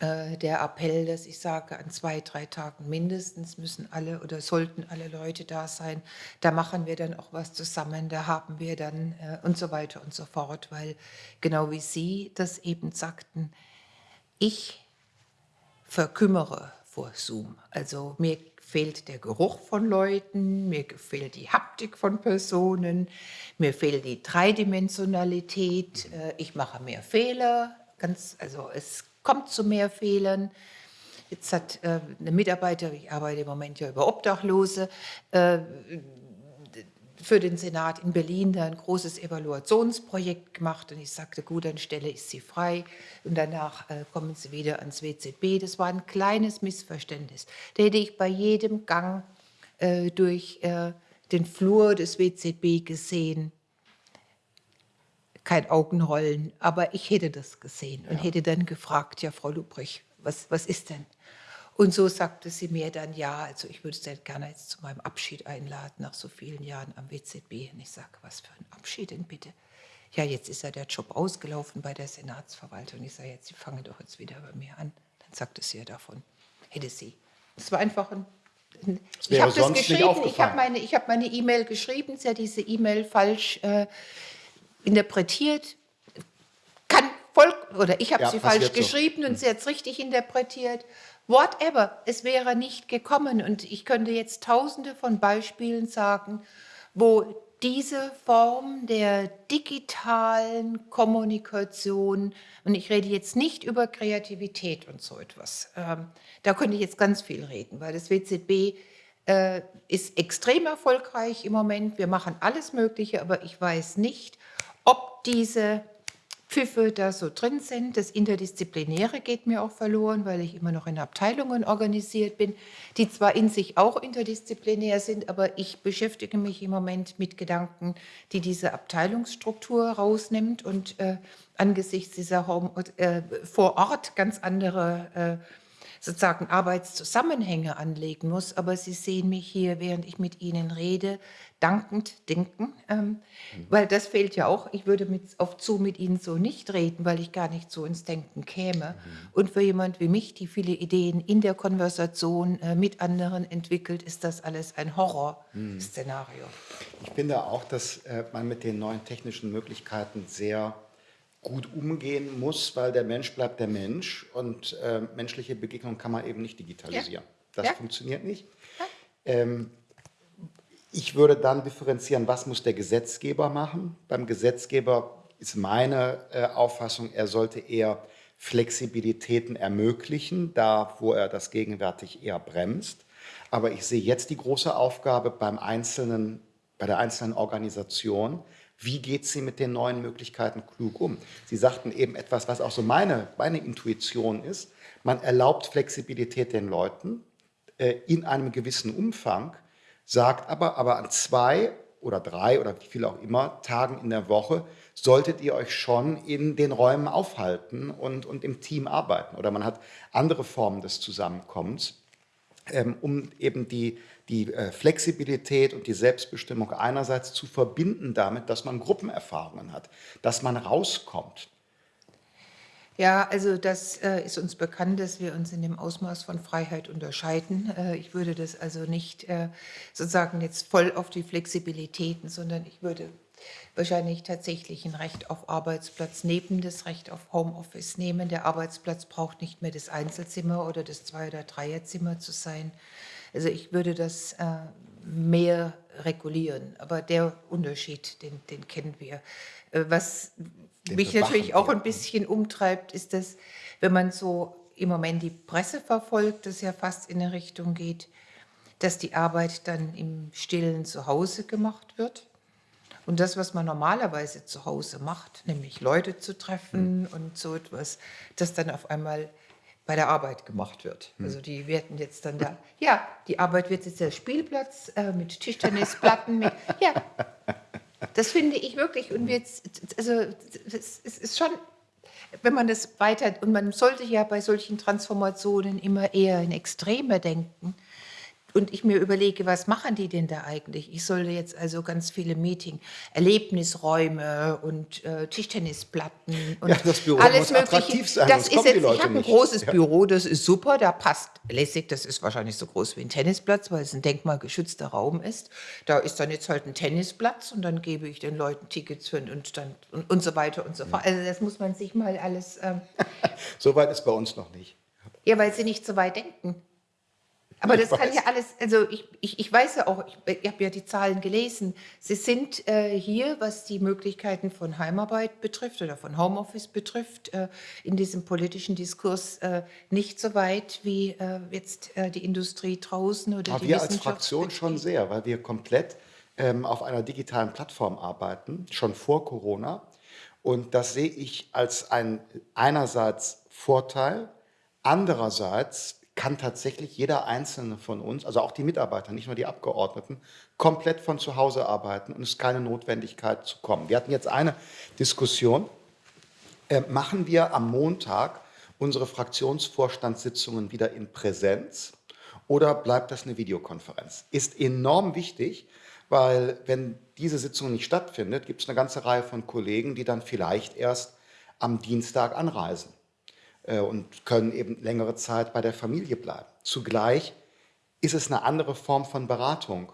A: äh, der Appell, dass ich sage, an zwei, drei Tagen mindestens müssen alle oder sollten alle Leute da sein. Da machen wir dann auch was zusammen, da haben wir dann äh, und so weiter und so fort, weil genau wie Sie das eben sagten, ich verkümmere vor Zoom. Also mir fehlt der Geruch von Leuten, mir fehlt die Haptik von Personen, mir fehlt die Dreidimensionalität, äh, ich mache mehr Fehler, ganz, also es kommt zu mehr Fehlern. Jetzt hat äh, eine Mitarbeiter, ich arbeite im Moment ja über Obdachlose, äh, für den Senat in Berlin da ein großes Evaluationsprojekt gemacht und ich sagte, gut, dann stelle ich sie frei und danach äh, kommen sie wieder ans WZB. Das war ein kleines Missverständnis. Da hätte ich bei jedem Gang äh, durch äh, den Flur des WZB gesehen, kein Augenrollen, aber ich hätte das gesehen und ja. hätte dann gefragt, ja, Frau Lubrich, was, was ist denn? Und so sagte sie mir dann, ja, also ich würde Sie gerne jetzt zu meinem Abschied einladen, nach so vielen Jahren am WZB. Und ich sage, was für ein Abschied denn bitte? Ja, jetzt ist ja der Job ausgelaufen bei der Senatsverwaltung. Ich sage, jetzt, Sie fangen doch jetzt wieder bei mir an. Dann sagte sie ja davon, hätte sie. Es war einfach ein ich habe das geschrieben, ich habe meine E-Mail e geschrieben, sie hat diese E-Mail falsch äh, interpretiert, kann voll, oder ich habe ja, sie falsch geschrieben so. und sie hat es richtig interpretiert. Whatever, es wäre nicht gekommen. Und ich könnte jetzt tausende von Beispielen sagen, wo diese Form der digitalen Kommunikation, und ich rede jetzt nicht über Kreativität und so etwas, ähm, da könnte ich jetzt ganz viel reden, weil das WZB äh, ist extrem erfolgreich im Moment. Wir machen alles Mögliche, aber ich weiß nicht, ob diese Pfiffe da so drin sind. Das Interdisziplinäre geht mir auch verloren, weil ich immer noch in Abteilungen organisiert bin, die zwar in sich auch interdisziplinär sind, aber ich beschäftige mich im Moment mit Gedanken, die diese Abteilungsstruktur rausnimmt und äh, angesichts dieser Home, äh, vor Ort ganz andere äh, sozusagen Arbeitszusammenhänge anlegen muss. Aber Sie sehen mich hier, während ich mit Ihnen rede, dankend denken, ähm, mhm. weil das fehlt ja auch. Ich würde mit, auf zu mit Ihnen so nicht reden, weil ich gar nicht so ins Denken käme. Mhm. Und für jemand wie mich, die viele Ideen in der Konversation äh, mit anderen entwickelt, ist das alles ein Horrorszenario.
B: Mhm. Ich finde auch, dass äh, man mit den neuen technischen Möglichkeiten sehr gut umgehen muss, weil der Mensch bleibt der Mensch und äh, menschliche Begegnungen kann man eben nicht digitalisieren. Ja. Das ja. funktioniert nicht. Ähm, ich würde dann differenzieren, was muss der Gesetzgeber machen. Beim Gesetzgeber ist meine äh, Auffassung, er sollte eher Flexibilitäten ermöglichen, da wo er das gegenwärtig eher bremst. Aber ich sehe jetzt die große Aufgabe beim einzelnen, bei der einzelnen Organisation, wie geht sie mit den neuen Möglichkeiten klug um? Sie sagten eben etwas, was auch so meine, meine Intuition ist. Man erlaubt Flexibilität den Leuten äh, in einem gewissen Umfang, sagt aber, aber an zwei oder drei oder wie viel auch immer Tagen in der Woche solltet ihr euch schon in den Räumen aufhalten und, und im Team arbeiten. Oder man hat andere Formen des Zusammenkommens, ähm, um eben die, die äh, Flexibilität und die Selbstbestimmung einerseits zu verbinden damit, dass man Gruppenerfahrungen hat, dass man rauskommt.
A: Ja, also das äh, ist uns bekannt, dass wir uns in dem Ausmaß von Freiheit unterscheiden. Äh, ich würde das also nicht äh, sozusagen jetzt voll auf die Flexibilitäten, sondern ich würde wahrscheinlich tatsächlich ein Recht auf Arbeitsplatz neben das Recht auf Homeoffice nehmen. Der Arbeitsplatz braucht nicht mehr das Einzelzimmer oder das Zwei- oder Dreierzimmer zu sein, also ich würde das äh, mehr regulieren, aber der Unterschied, den, den kennen wir. Äh, was den mich natürlich auch ein bisschen umtreibt, ist, dass wenn man so im Moment die Presse verfolgt, das ja fast in eine Richtung geht, dass die Arbeit dann im stillen Zuhause gemacht wird. Und das, was man normalerweise zu Hause macht, nämlich Leute zu treffen und so etwas, das dann auf einmal bei der Arbeit gemacht wird. Also die werden jetzt dann da, ja, die Arbeit wird jetzt der Spielplatz äh, mit Tischtennisplatten, mit, ja, das finde ich wirklich. Und jetzt, also es ist schon, wenn man das weiter, und man sollte ja bei solchen Transformationen immer eher in Extreme denken und ich mir überlege, was machen die denn da eigentlich? Ich sollte jetzt also ganz viele Meeting, Erlebnisräume und äh, Tischtennisplatten und
B: Ja, das Büro
A: alles
B: muss attraktiv sein,
A: Das ist jetzt, ich habe ein großes
B: Ja.
A: Büro, das ist super, da passt lässig, das ist wahrscheinlich so groß wie ein Tennisplatz, weil es ein denkmalgeschützter Raum ist. Da ist dann jetzt halt ein Tennisplatz und dann gebe ich den Leuten Tickets für und dann und, und so weiter und so fort. Also das muss man sich mal alles, ähm,
B: Soweit ist bei uns noch nicht.
A: ja, weil sie nicht so weit denken. Aber
B: Ich
A: das kann
B: weiß.
A: ja alles, also ich, ich, ich weiß ja auch, ich, ich habe ja die Zahlen gelesen, sie sind äh, hier, was die Möglichkeiten von Heimarbeit betrifft oder von Homeoffice betrifft, äh, in diesem politischen Diskurs äh, nicht so weit wie äh, jetzt äh, die Industrie draußen oder
B: Aber
A: die
B: wir als. Fraktion schon sehr, weil wir komplett ähm, auf einer digitalen Plattform arbeiten, schon vor Corona. Und das sehe ich als ein einerseits Vorteil, andererseits kann tatsächlich jeder einzelne von uns, also auch die Mitarbeiter, nicht nur die Abgeordneten, komplett von zu Hause arbeiten und es ist keine Notwendigkeit zu kommen. Wir hatten jetzt eine Diskussion, äh, machen wir am Montag unsere Fraktionsvorstandssitzungen wieder in Präsenz oder bleibt das eine Videokonferenz? Ist enorm wichtig, weil wenn diese Sitzung nicht stattfindet, gibt es eine ganze Reihe von Kollegen, die dann vielleicht erst am Dienstag anreisen und können eben längere Zeit bei der Familie bleiben. Zugleich ist es eine andere Form von Beratung.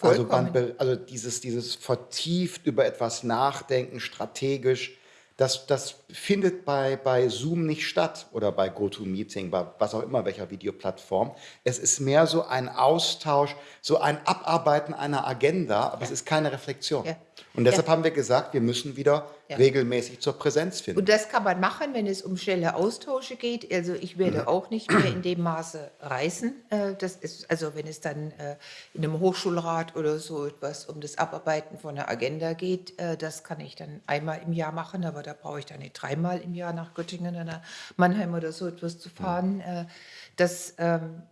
B: Also, man, also dieses, dieses vertieft über etwas nachdenken, strategisch, das, das findet bei, bei Zoom nicht statt oder bei GoToMeeting, bei was auch immer, welcher Videoplattform. Es ist mehr so ein Austausch, so ein Abarbeiten einer Agenda, aber es ist keine Reflexion.
A: Ja.
B: Und deshalb
A: Ja.
B: haben wir gesagt, wir müssen wieder
A: Ja.
B: regelmäßig zur Präsenz finden.
A: Und das kann man machen, wenn es um schnelle Austausche geht. Also ich werde auch nicht mehr in dem Maße reisen. Äh, Das ist, also wenn es dann äh, in einem Hochschulrat oder so etwas um das Abarbeiten von einer Agenda geht, äh, das kann ich dann einmal im Jahr machen, aber da brauche ich dann nicht dreimal im Jahr nach Göttingen oder Mannheim oder so etwas zu fahren. Äh, Das ähm,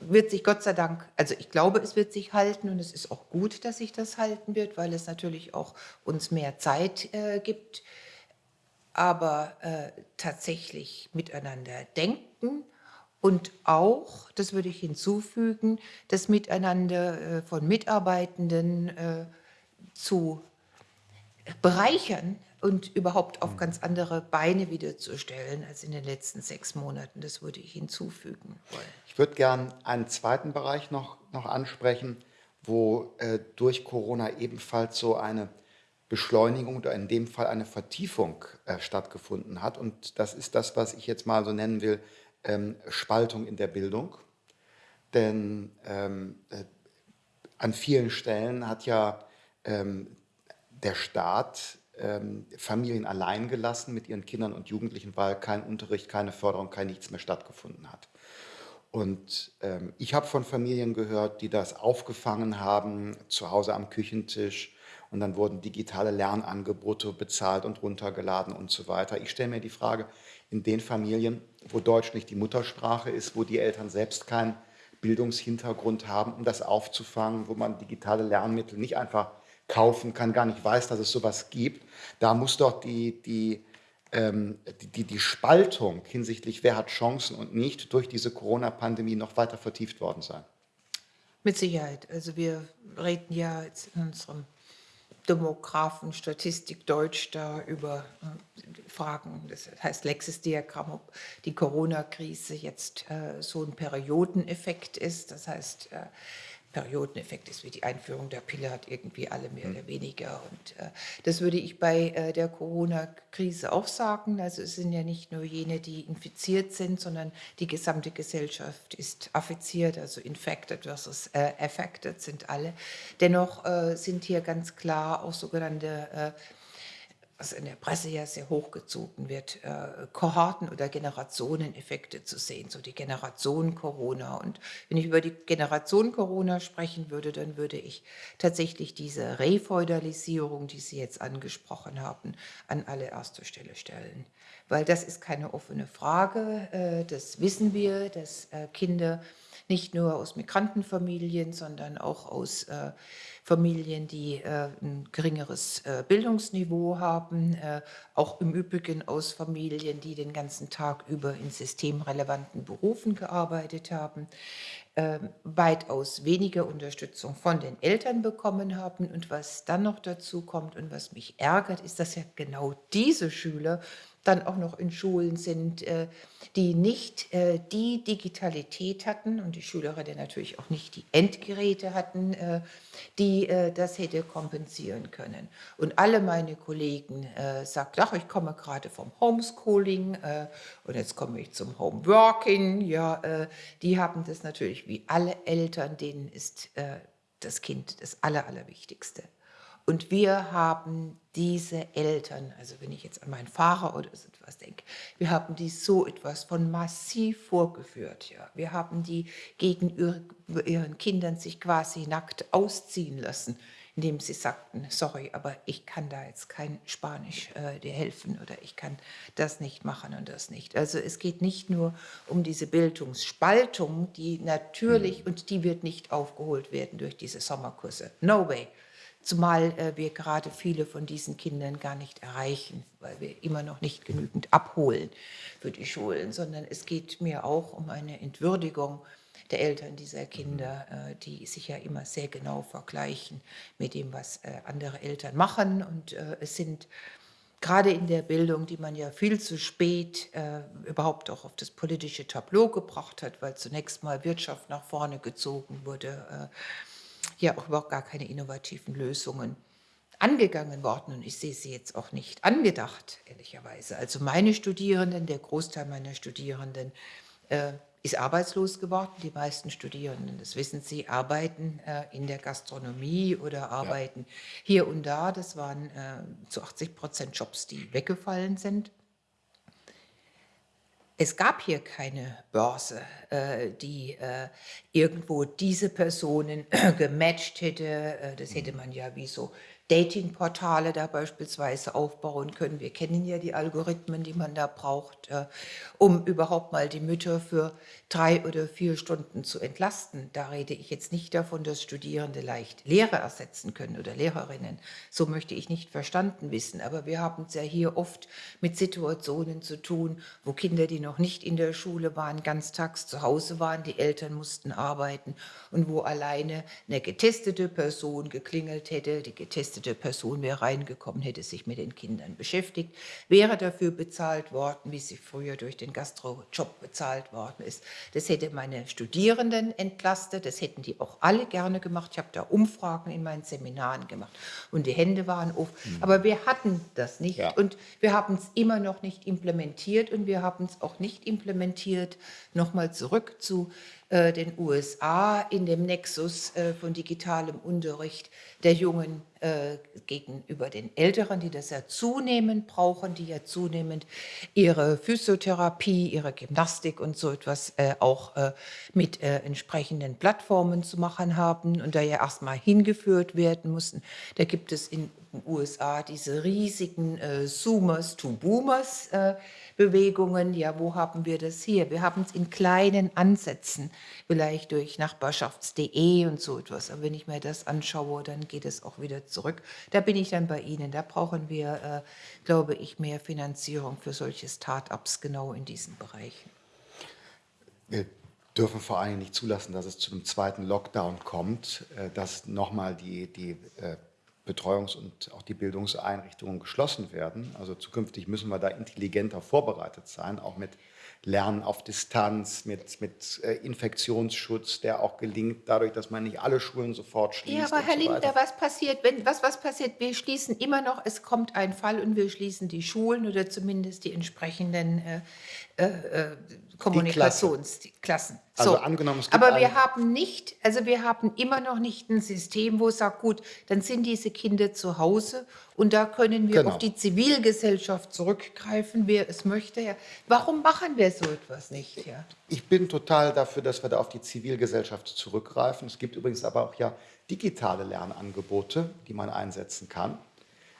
A: wird sich Gott sei Dank, also ich glaube, es wird sich halten und es ist auch gut, dass sich das halten wird, weil es natürlich auch uns mehr Zeit äh, gibt. Aber äh, tatsächlich miteinander denken und auch, das würde ich hinzufügen, das Miteinander äh, von Mitarbeitenden äh, zu bereichern und überhaupt auf ganz andere Beine wiederzustellen als in den letzten sechs Monaten. Das würde ich hinzufügen wollen.
B: Ich würde gern einen zweiten Bereich noch, noch ansprechen, wo äh, durch Corona ebenfalls so eine Beschleunigung oder in dem Fall eine Vertiefung äh, stattgefunden hat. Und das ist das, was ich jetzt mal so nennen will, ähm, Spaltung in der Bildung. Denn ähm, äh, an vielen Stellen hat ja ähm, der Staat ähm, Familien allein gelassen mit ihren Kindern und Jugendlichen, weil kein Unterricht, keine Förderung, kein nichts mehr stattgefunden hat. Und ähm, ich habe von Familien gehört, die das aufgefangen haben, zu Hause am Küchentisch. Und dann wurden digitale Lernangebote bezahlt und runtergeladen und so weiter. Ich stelle mir die Frage, in den Familien, wo Deutsch nicht die Muttersprache ist, wo die Eltern selbst keinen Bildungshintergrund haben, um das aufzufangen, wo man digitale Lernmittel nicht einfach kaufen kann, gar nicht weiß, dass es sowas gibt, da muss doch die, die, ähm, die, die, die Spaltung hinsichtlich, wer hat Chancen und nicht, durch diese Corona-Pandemie noch weiter vertieft worden sein.
A: Mit Sicherheit. Also wir reden ja jetzt in unserem Demographen Statistik Deutsch da über äh, Fragen, das heißt Lexis-Diagramm, ob die Corona-Krise jetzt äh, so ein Periodeneffekt ist. Das heißt, äh, Periodeneffekt ist wie die Einführung der Pille, hat irgendwie alle mehr oder weniger. Und äh, das würde ich bei äh, der Corona-Krise auch sagen. Also es sind ja nicht nur jene, die infiziert sind, sondern die gesamte Gesellschaft ist affiziert, also infected versus äh, affected sind alle. Dennoch äh, sind hier ganz klar auch sogenannte äh, was in der Presse ja sehr hochgezogen wird, äh, Kohorten- oder Generationeneffekte zu sehen, so die Generation Corona. Und wenn ich über die Generation Corona sprechen würde, dann würde ich tatsächlich diese Refeudalisierung, die Sie jetzt angesprochen haben, an allererster Stelle stellen. Weil das ist keine offene Frage, äh, das wissen wir, dass äh, Kinder nicht nur aus Migrantenfamilien, sondern auch aus äh, Familien, die äh, ein geringeres äh, Bildungsniveau haben, äh, auch im Übrigen aus Familien, die den ganzen Tag über in systemrelevanten Berufen gearbeitet haben, ähm, weitaus weniger Unterstützung von den Eltern bekommen haben. Und was dann noch dazu kommt und was mich ärgert, ist, dass ja genau diese Schüler dann auch noch in Schulen sind, äh, die nicht äh, die Digitalität hatten und die Schülerinnen natürlich auch nicht die Endgeräte hatten, äh, die das hätte kompensieren können. Und alle meine Kollegen sagten, ach, ich komme gerade vom Homeschooling und jetzt komme ich zum Homeworking. Ja, die haben das natürlich wie alle Eltern, denen ist das Kind das Aller, Allerwichtigste. Und wir haben diese Eltern, also wenn ich jetzt an meinen Fahrer oder so etwas denke, wir haben die so etwas von massiv vorgeführt. Ja. Wir haben die gegen ihren Kindern sich quasi nackt ausziehen lassen, indem sie sagten, sorry, aber ich kann da jetzt kein Spanisch äh, dir helfen oder ich kann das nicht machen und das nicht. Also es geht nicht nur um diese Bildungsspaltung, die natürlich, mhm. und die wird nicht aufgeholt werden durch diese Sommerkurse. No way. Zumal äh, wir gerade viele von diesen Kindern gar nicht erreichen, weil wir immer noch nicht genügend abholen für die Schulen, sondern es geht mir auch um eine Entwürdigung der Eltern dieser Kinder, äh, die sich ja immer sehr genau vergleichen mit dem, was äh, andere Eltern machen. Und äh, es sind gerade in der Bildung, die man ja viel zu spät äh, überhaupt auch auf das politische Tableau gebracht hat, weil zunächst mal Wirtschaft nach vorne gezogen wurde äh, hier auch überhaupt gar keine innovativen Lösungen angegangen worden und ich sehe sie jetzt auch nicht angedacht, ehrlicherweise. Also meine Studierenden, der Großteil meiner Studierenden äh, ist arbeitslos geworden. Die meisten Studierenden, das wissen Sie, arbeiten äh, in der Gastronomie oder arbeiten ja. hier und da. Das waren äh, zu 80 Prozent Jobs, die weggefallen sind. Es gab hier keine Börse, äh, die äh, irgendwo diese Personen gematcht hätte. Äh, das hätte man ja wie so Datingportale da beispielsweise aufbauen können. Wir kennen ja die Algorithmen, die man da braucht, äh, um überhaupt mal die Mütter für drei oder vier Stunden zu entlasten. Da rede ich jetzt nicht davon, dass Studierende leicht Lehrer ersetzen können oder Lehrerinnen. So möchte ich nicht verstanden wissen. Aber wir haben es ja hier oft mit Situationen zu tun, wo Kinder, die noch nicht in der Schule waren, ganztags zu Hause waren, die Eltern mussten arbeiten und wo alleine eine getestete Person geklingelt hätte, die getestete getestete Person wäre reingekommen, hätte sich mit den Kindern beschäftigt, wäre dafür bezahlt worden, wie sie früher durch den Gastrojob bezahlt worden ist. Das hätte meine Studierenden entlastet, das hätten die auch alle gerne gemacht. Ich habe da Umfragen in meinen Seminaren gemacht und die Hände waren auf. Mhm. Aber wir hatten das nicht ja. und wir haben es immer noch nicht implementiert und wir haben es auch nicht implementiert, nochmal zurück zu äh, den USA in dem Nexus äh, von digitalem Unterricht der Jungen äh, gegenüber den Älteren, die das ja zunehmend brauchen, die ja zunehmend ihre Physiotherapie, ihre Gymnastik und so etwas auch mit entsprechenden Plattformen zu machen haben und da ja erstmal hingeführt werden mussten. Da gibt es in den USA diese riesigen Zoomers to Boomers Bewegungen. Ja, wo haben wir das hier? Wir haben es in kleinen Ansätzen, vielleicht durch Nachbarschafts.de und so etwas. Aber wenn ich mir das anschaue, dann geht es auch wieder zurück. Da bin ich dann bei Ihnen. Da brauchen wir, äh, glaube ich, mehr Finanzierung für solche Start-ups genau in diesen Bereichen.
B: Wir dürfen vor allem nicht zulassen, dass es zu einem zweiten Lockdown kommt, äh, dass nochmal die, die äh, Betreuungs- und auch die Bildungseinrichtungen geschlossen werden. Also zukünftig müssen wir da intelligenter vorbereitet sein, auch mit Lernen auf Distanz, mit, mit äh, Infektionsschutz, der auch gelingt, dadurch, dass man nicht alle Schulen sofort schließt.
A: Ja, aber Herr so Linder, was passiert, wenn, was, was passiert? Wir schließen immer noch, es kommt ein Fall und wir schließen die Schulen oder zumindest die entsprechenden äh, äh, Kommunikationsklassen.
B: Also
A: So,
B: angenommen, es gibt
A: aber wir haben nicht, also wir haben immer noch nicht ein System, wo es sagt, gut, dann sind diese Kinder zu Hause und da können wir
B: Genau.
A: auf die Zivilgesellschaft zurückgreifen, wer es möchte. Ja. Warum machen wir so etwas nicht? Ja?
B: Ich bin total dafür, dass wir da auf die Zivilgesellschaft zurückgreifen. Es gibt übrigens aber auch ja digitale Lernangebote, die man einsetzen kann.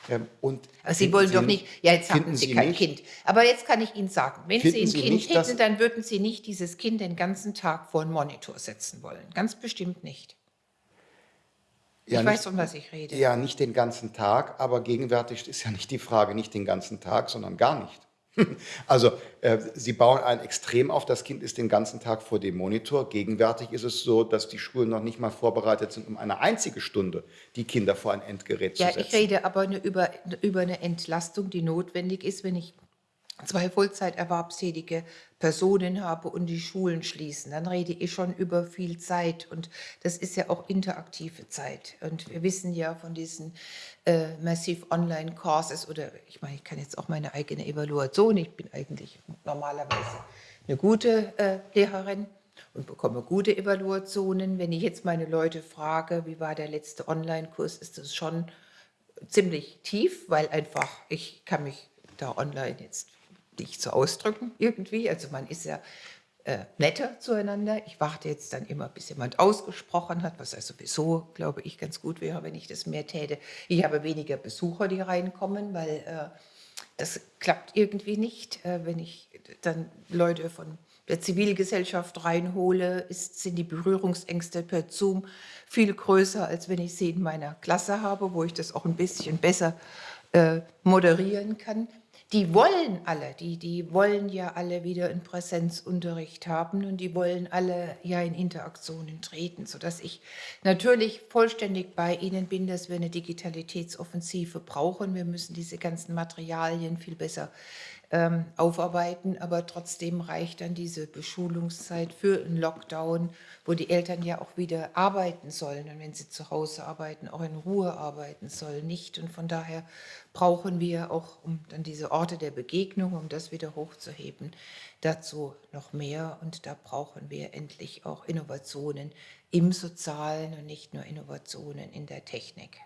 B: Ähm, Und
A: Aber Sie
B: finden
A: wollen doch nicht, ja, jetzt haben Sie kein
B: nicht-
A: Kind. Aber jetzt kann ich Ihnen sagen, wenn Sie ein
B: Sie
A: Kind
B: nicht,
A: hätten, dann würden Sie nicht dieses Kind den ganzen Tag vor einen Monitor setzen wollen. Ganz bestimmt nicht.
B: Ja,
A: ich
B: nicht-
A: weiß, um was ich rede.
B: Ja, nicht den ganzen Tag, aber gegenwärtig ist ja nicht die Frage, nicht den ganzen Tag, sondern gar nicht. Also äh, Sie bauen ein Extrem auf, das Kind ist den ganzen Tag vor dem Monitor. Gegenwärtig ist es so, dass die Schulen noch nicht mal vorbereitet sind, um eine einzige Stunde die Kinder vor ein Endgerät
A: Ja,
B: zu setzen.
A: ich rede aber über, über eine Entlastung, die notwendig ist, wenn ich zwei Vollzeiterwerbstätige Personen habe und die Schulen schließen. Dann rede ich schon über viel Zeit und das ist ja auch interaktive Zeit. Und wir wissen ja von diesen äh, Massive Online Courses oder ich meine, ich kann jetzt auch meine eigene Evaluation, ich bin eigentlich normalerweise eine gute äh, Lehrerin und bekomme gute Evaluationen. Wenn ich jetzt meine Leute frage, wie war der letzte Online-Kurs, ist das schon ziemlich tief, weil einfach ich kann mich da online jetzt nicht so ausdrücken irgendwie. Also man ist ja äh, netter zueinander. Ich warte jetzt dann immer, bis jemand ausgesprochen hat, was ja sowieso, glaube ich, ganz gut wäre, wenn ich das mehr täte. Ich habe weniger Besucher, die reinkommen, weil äh, das klappt irgendwie nicht. Äh, wenn ich dann Leute von der Zivilgesellschaft reinhole, ist, sind die Berührungsängste per Zoom viel größer, als wenn ich sie in meiner Klasse habe, wo ich das auch ein bisschen besser äh, moderieren kann. Die wollen alle, die, die wollen ja alle wieder einen Präsenzunterricht haben und die wollen alle ja in Interaktionen treten, sodass ich natürlich vollständig bei Ihnen bin, dass wir eine Digitalitätsoffensive brauchen. Wir müssen diese ganzen Materialien viel besser ähm, aufarbeiten, aber trotzdem reicht dann diese Beschulungszeit für einen Lockdown, wo die Eltern ja auch wieder arbeiten sollen und wenn sie zu Hause arbeiten, auch in Ruhe arbeiten sollen, nicht. Und von daher brauchen wir auch, um dann diese Orte der Begegnung, um das wieder hochzuheben, dazu noch mehr. Und da brauchen wir endlich auch Innovationen im Sozialen und nicht nur Innovationen in der Technik.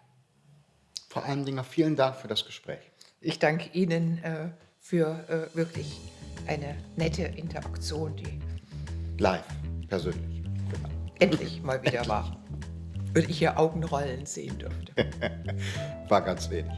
B: Frau Eindinger, vielen Dank für das Gespräch.
A: Ich danke Ihnen äh, für äh, wirklich eine nette Interaktion, die
B: Live, persönlich. Genau.
A: endlich mal wieder war. Und ich Ihr Augenrollen sehen durfte.
B: War ganz wenig.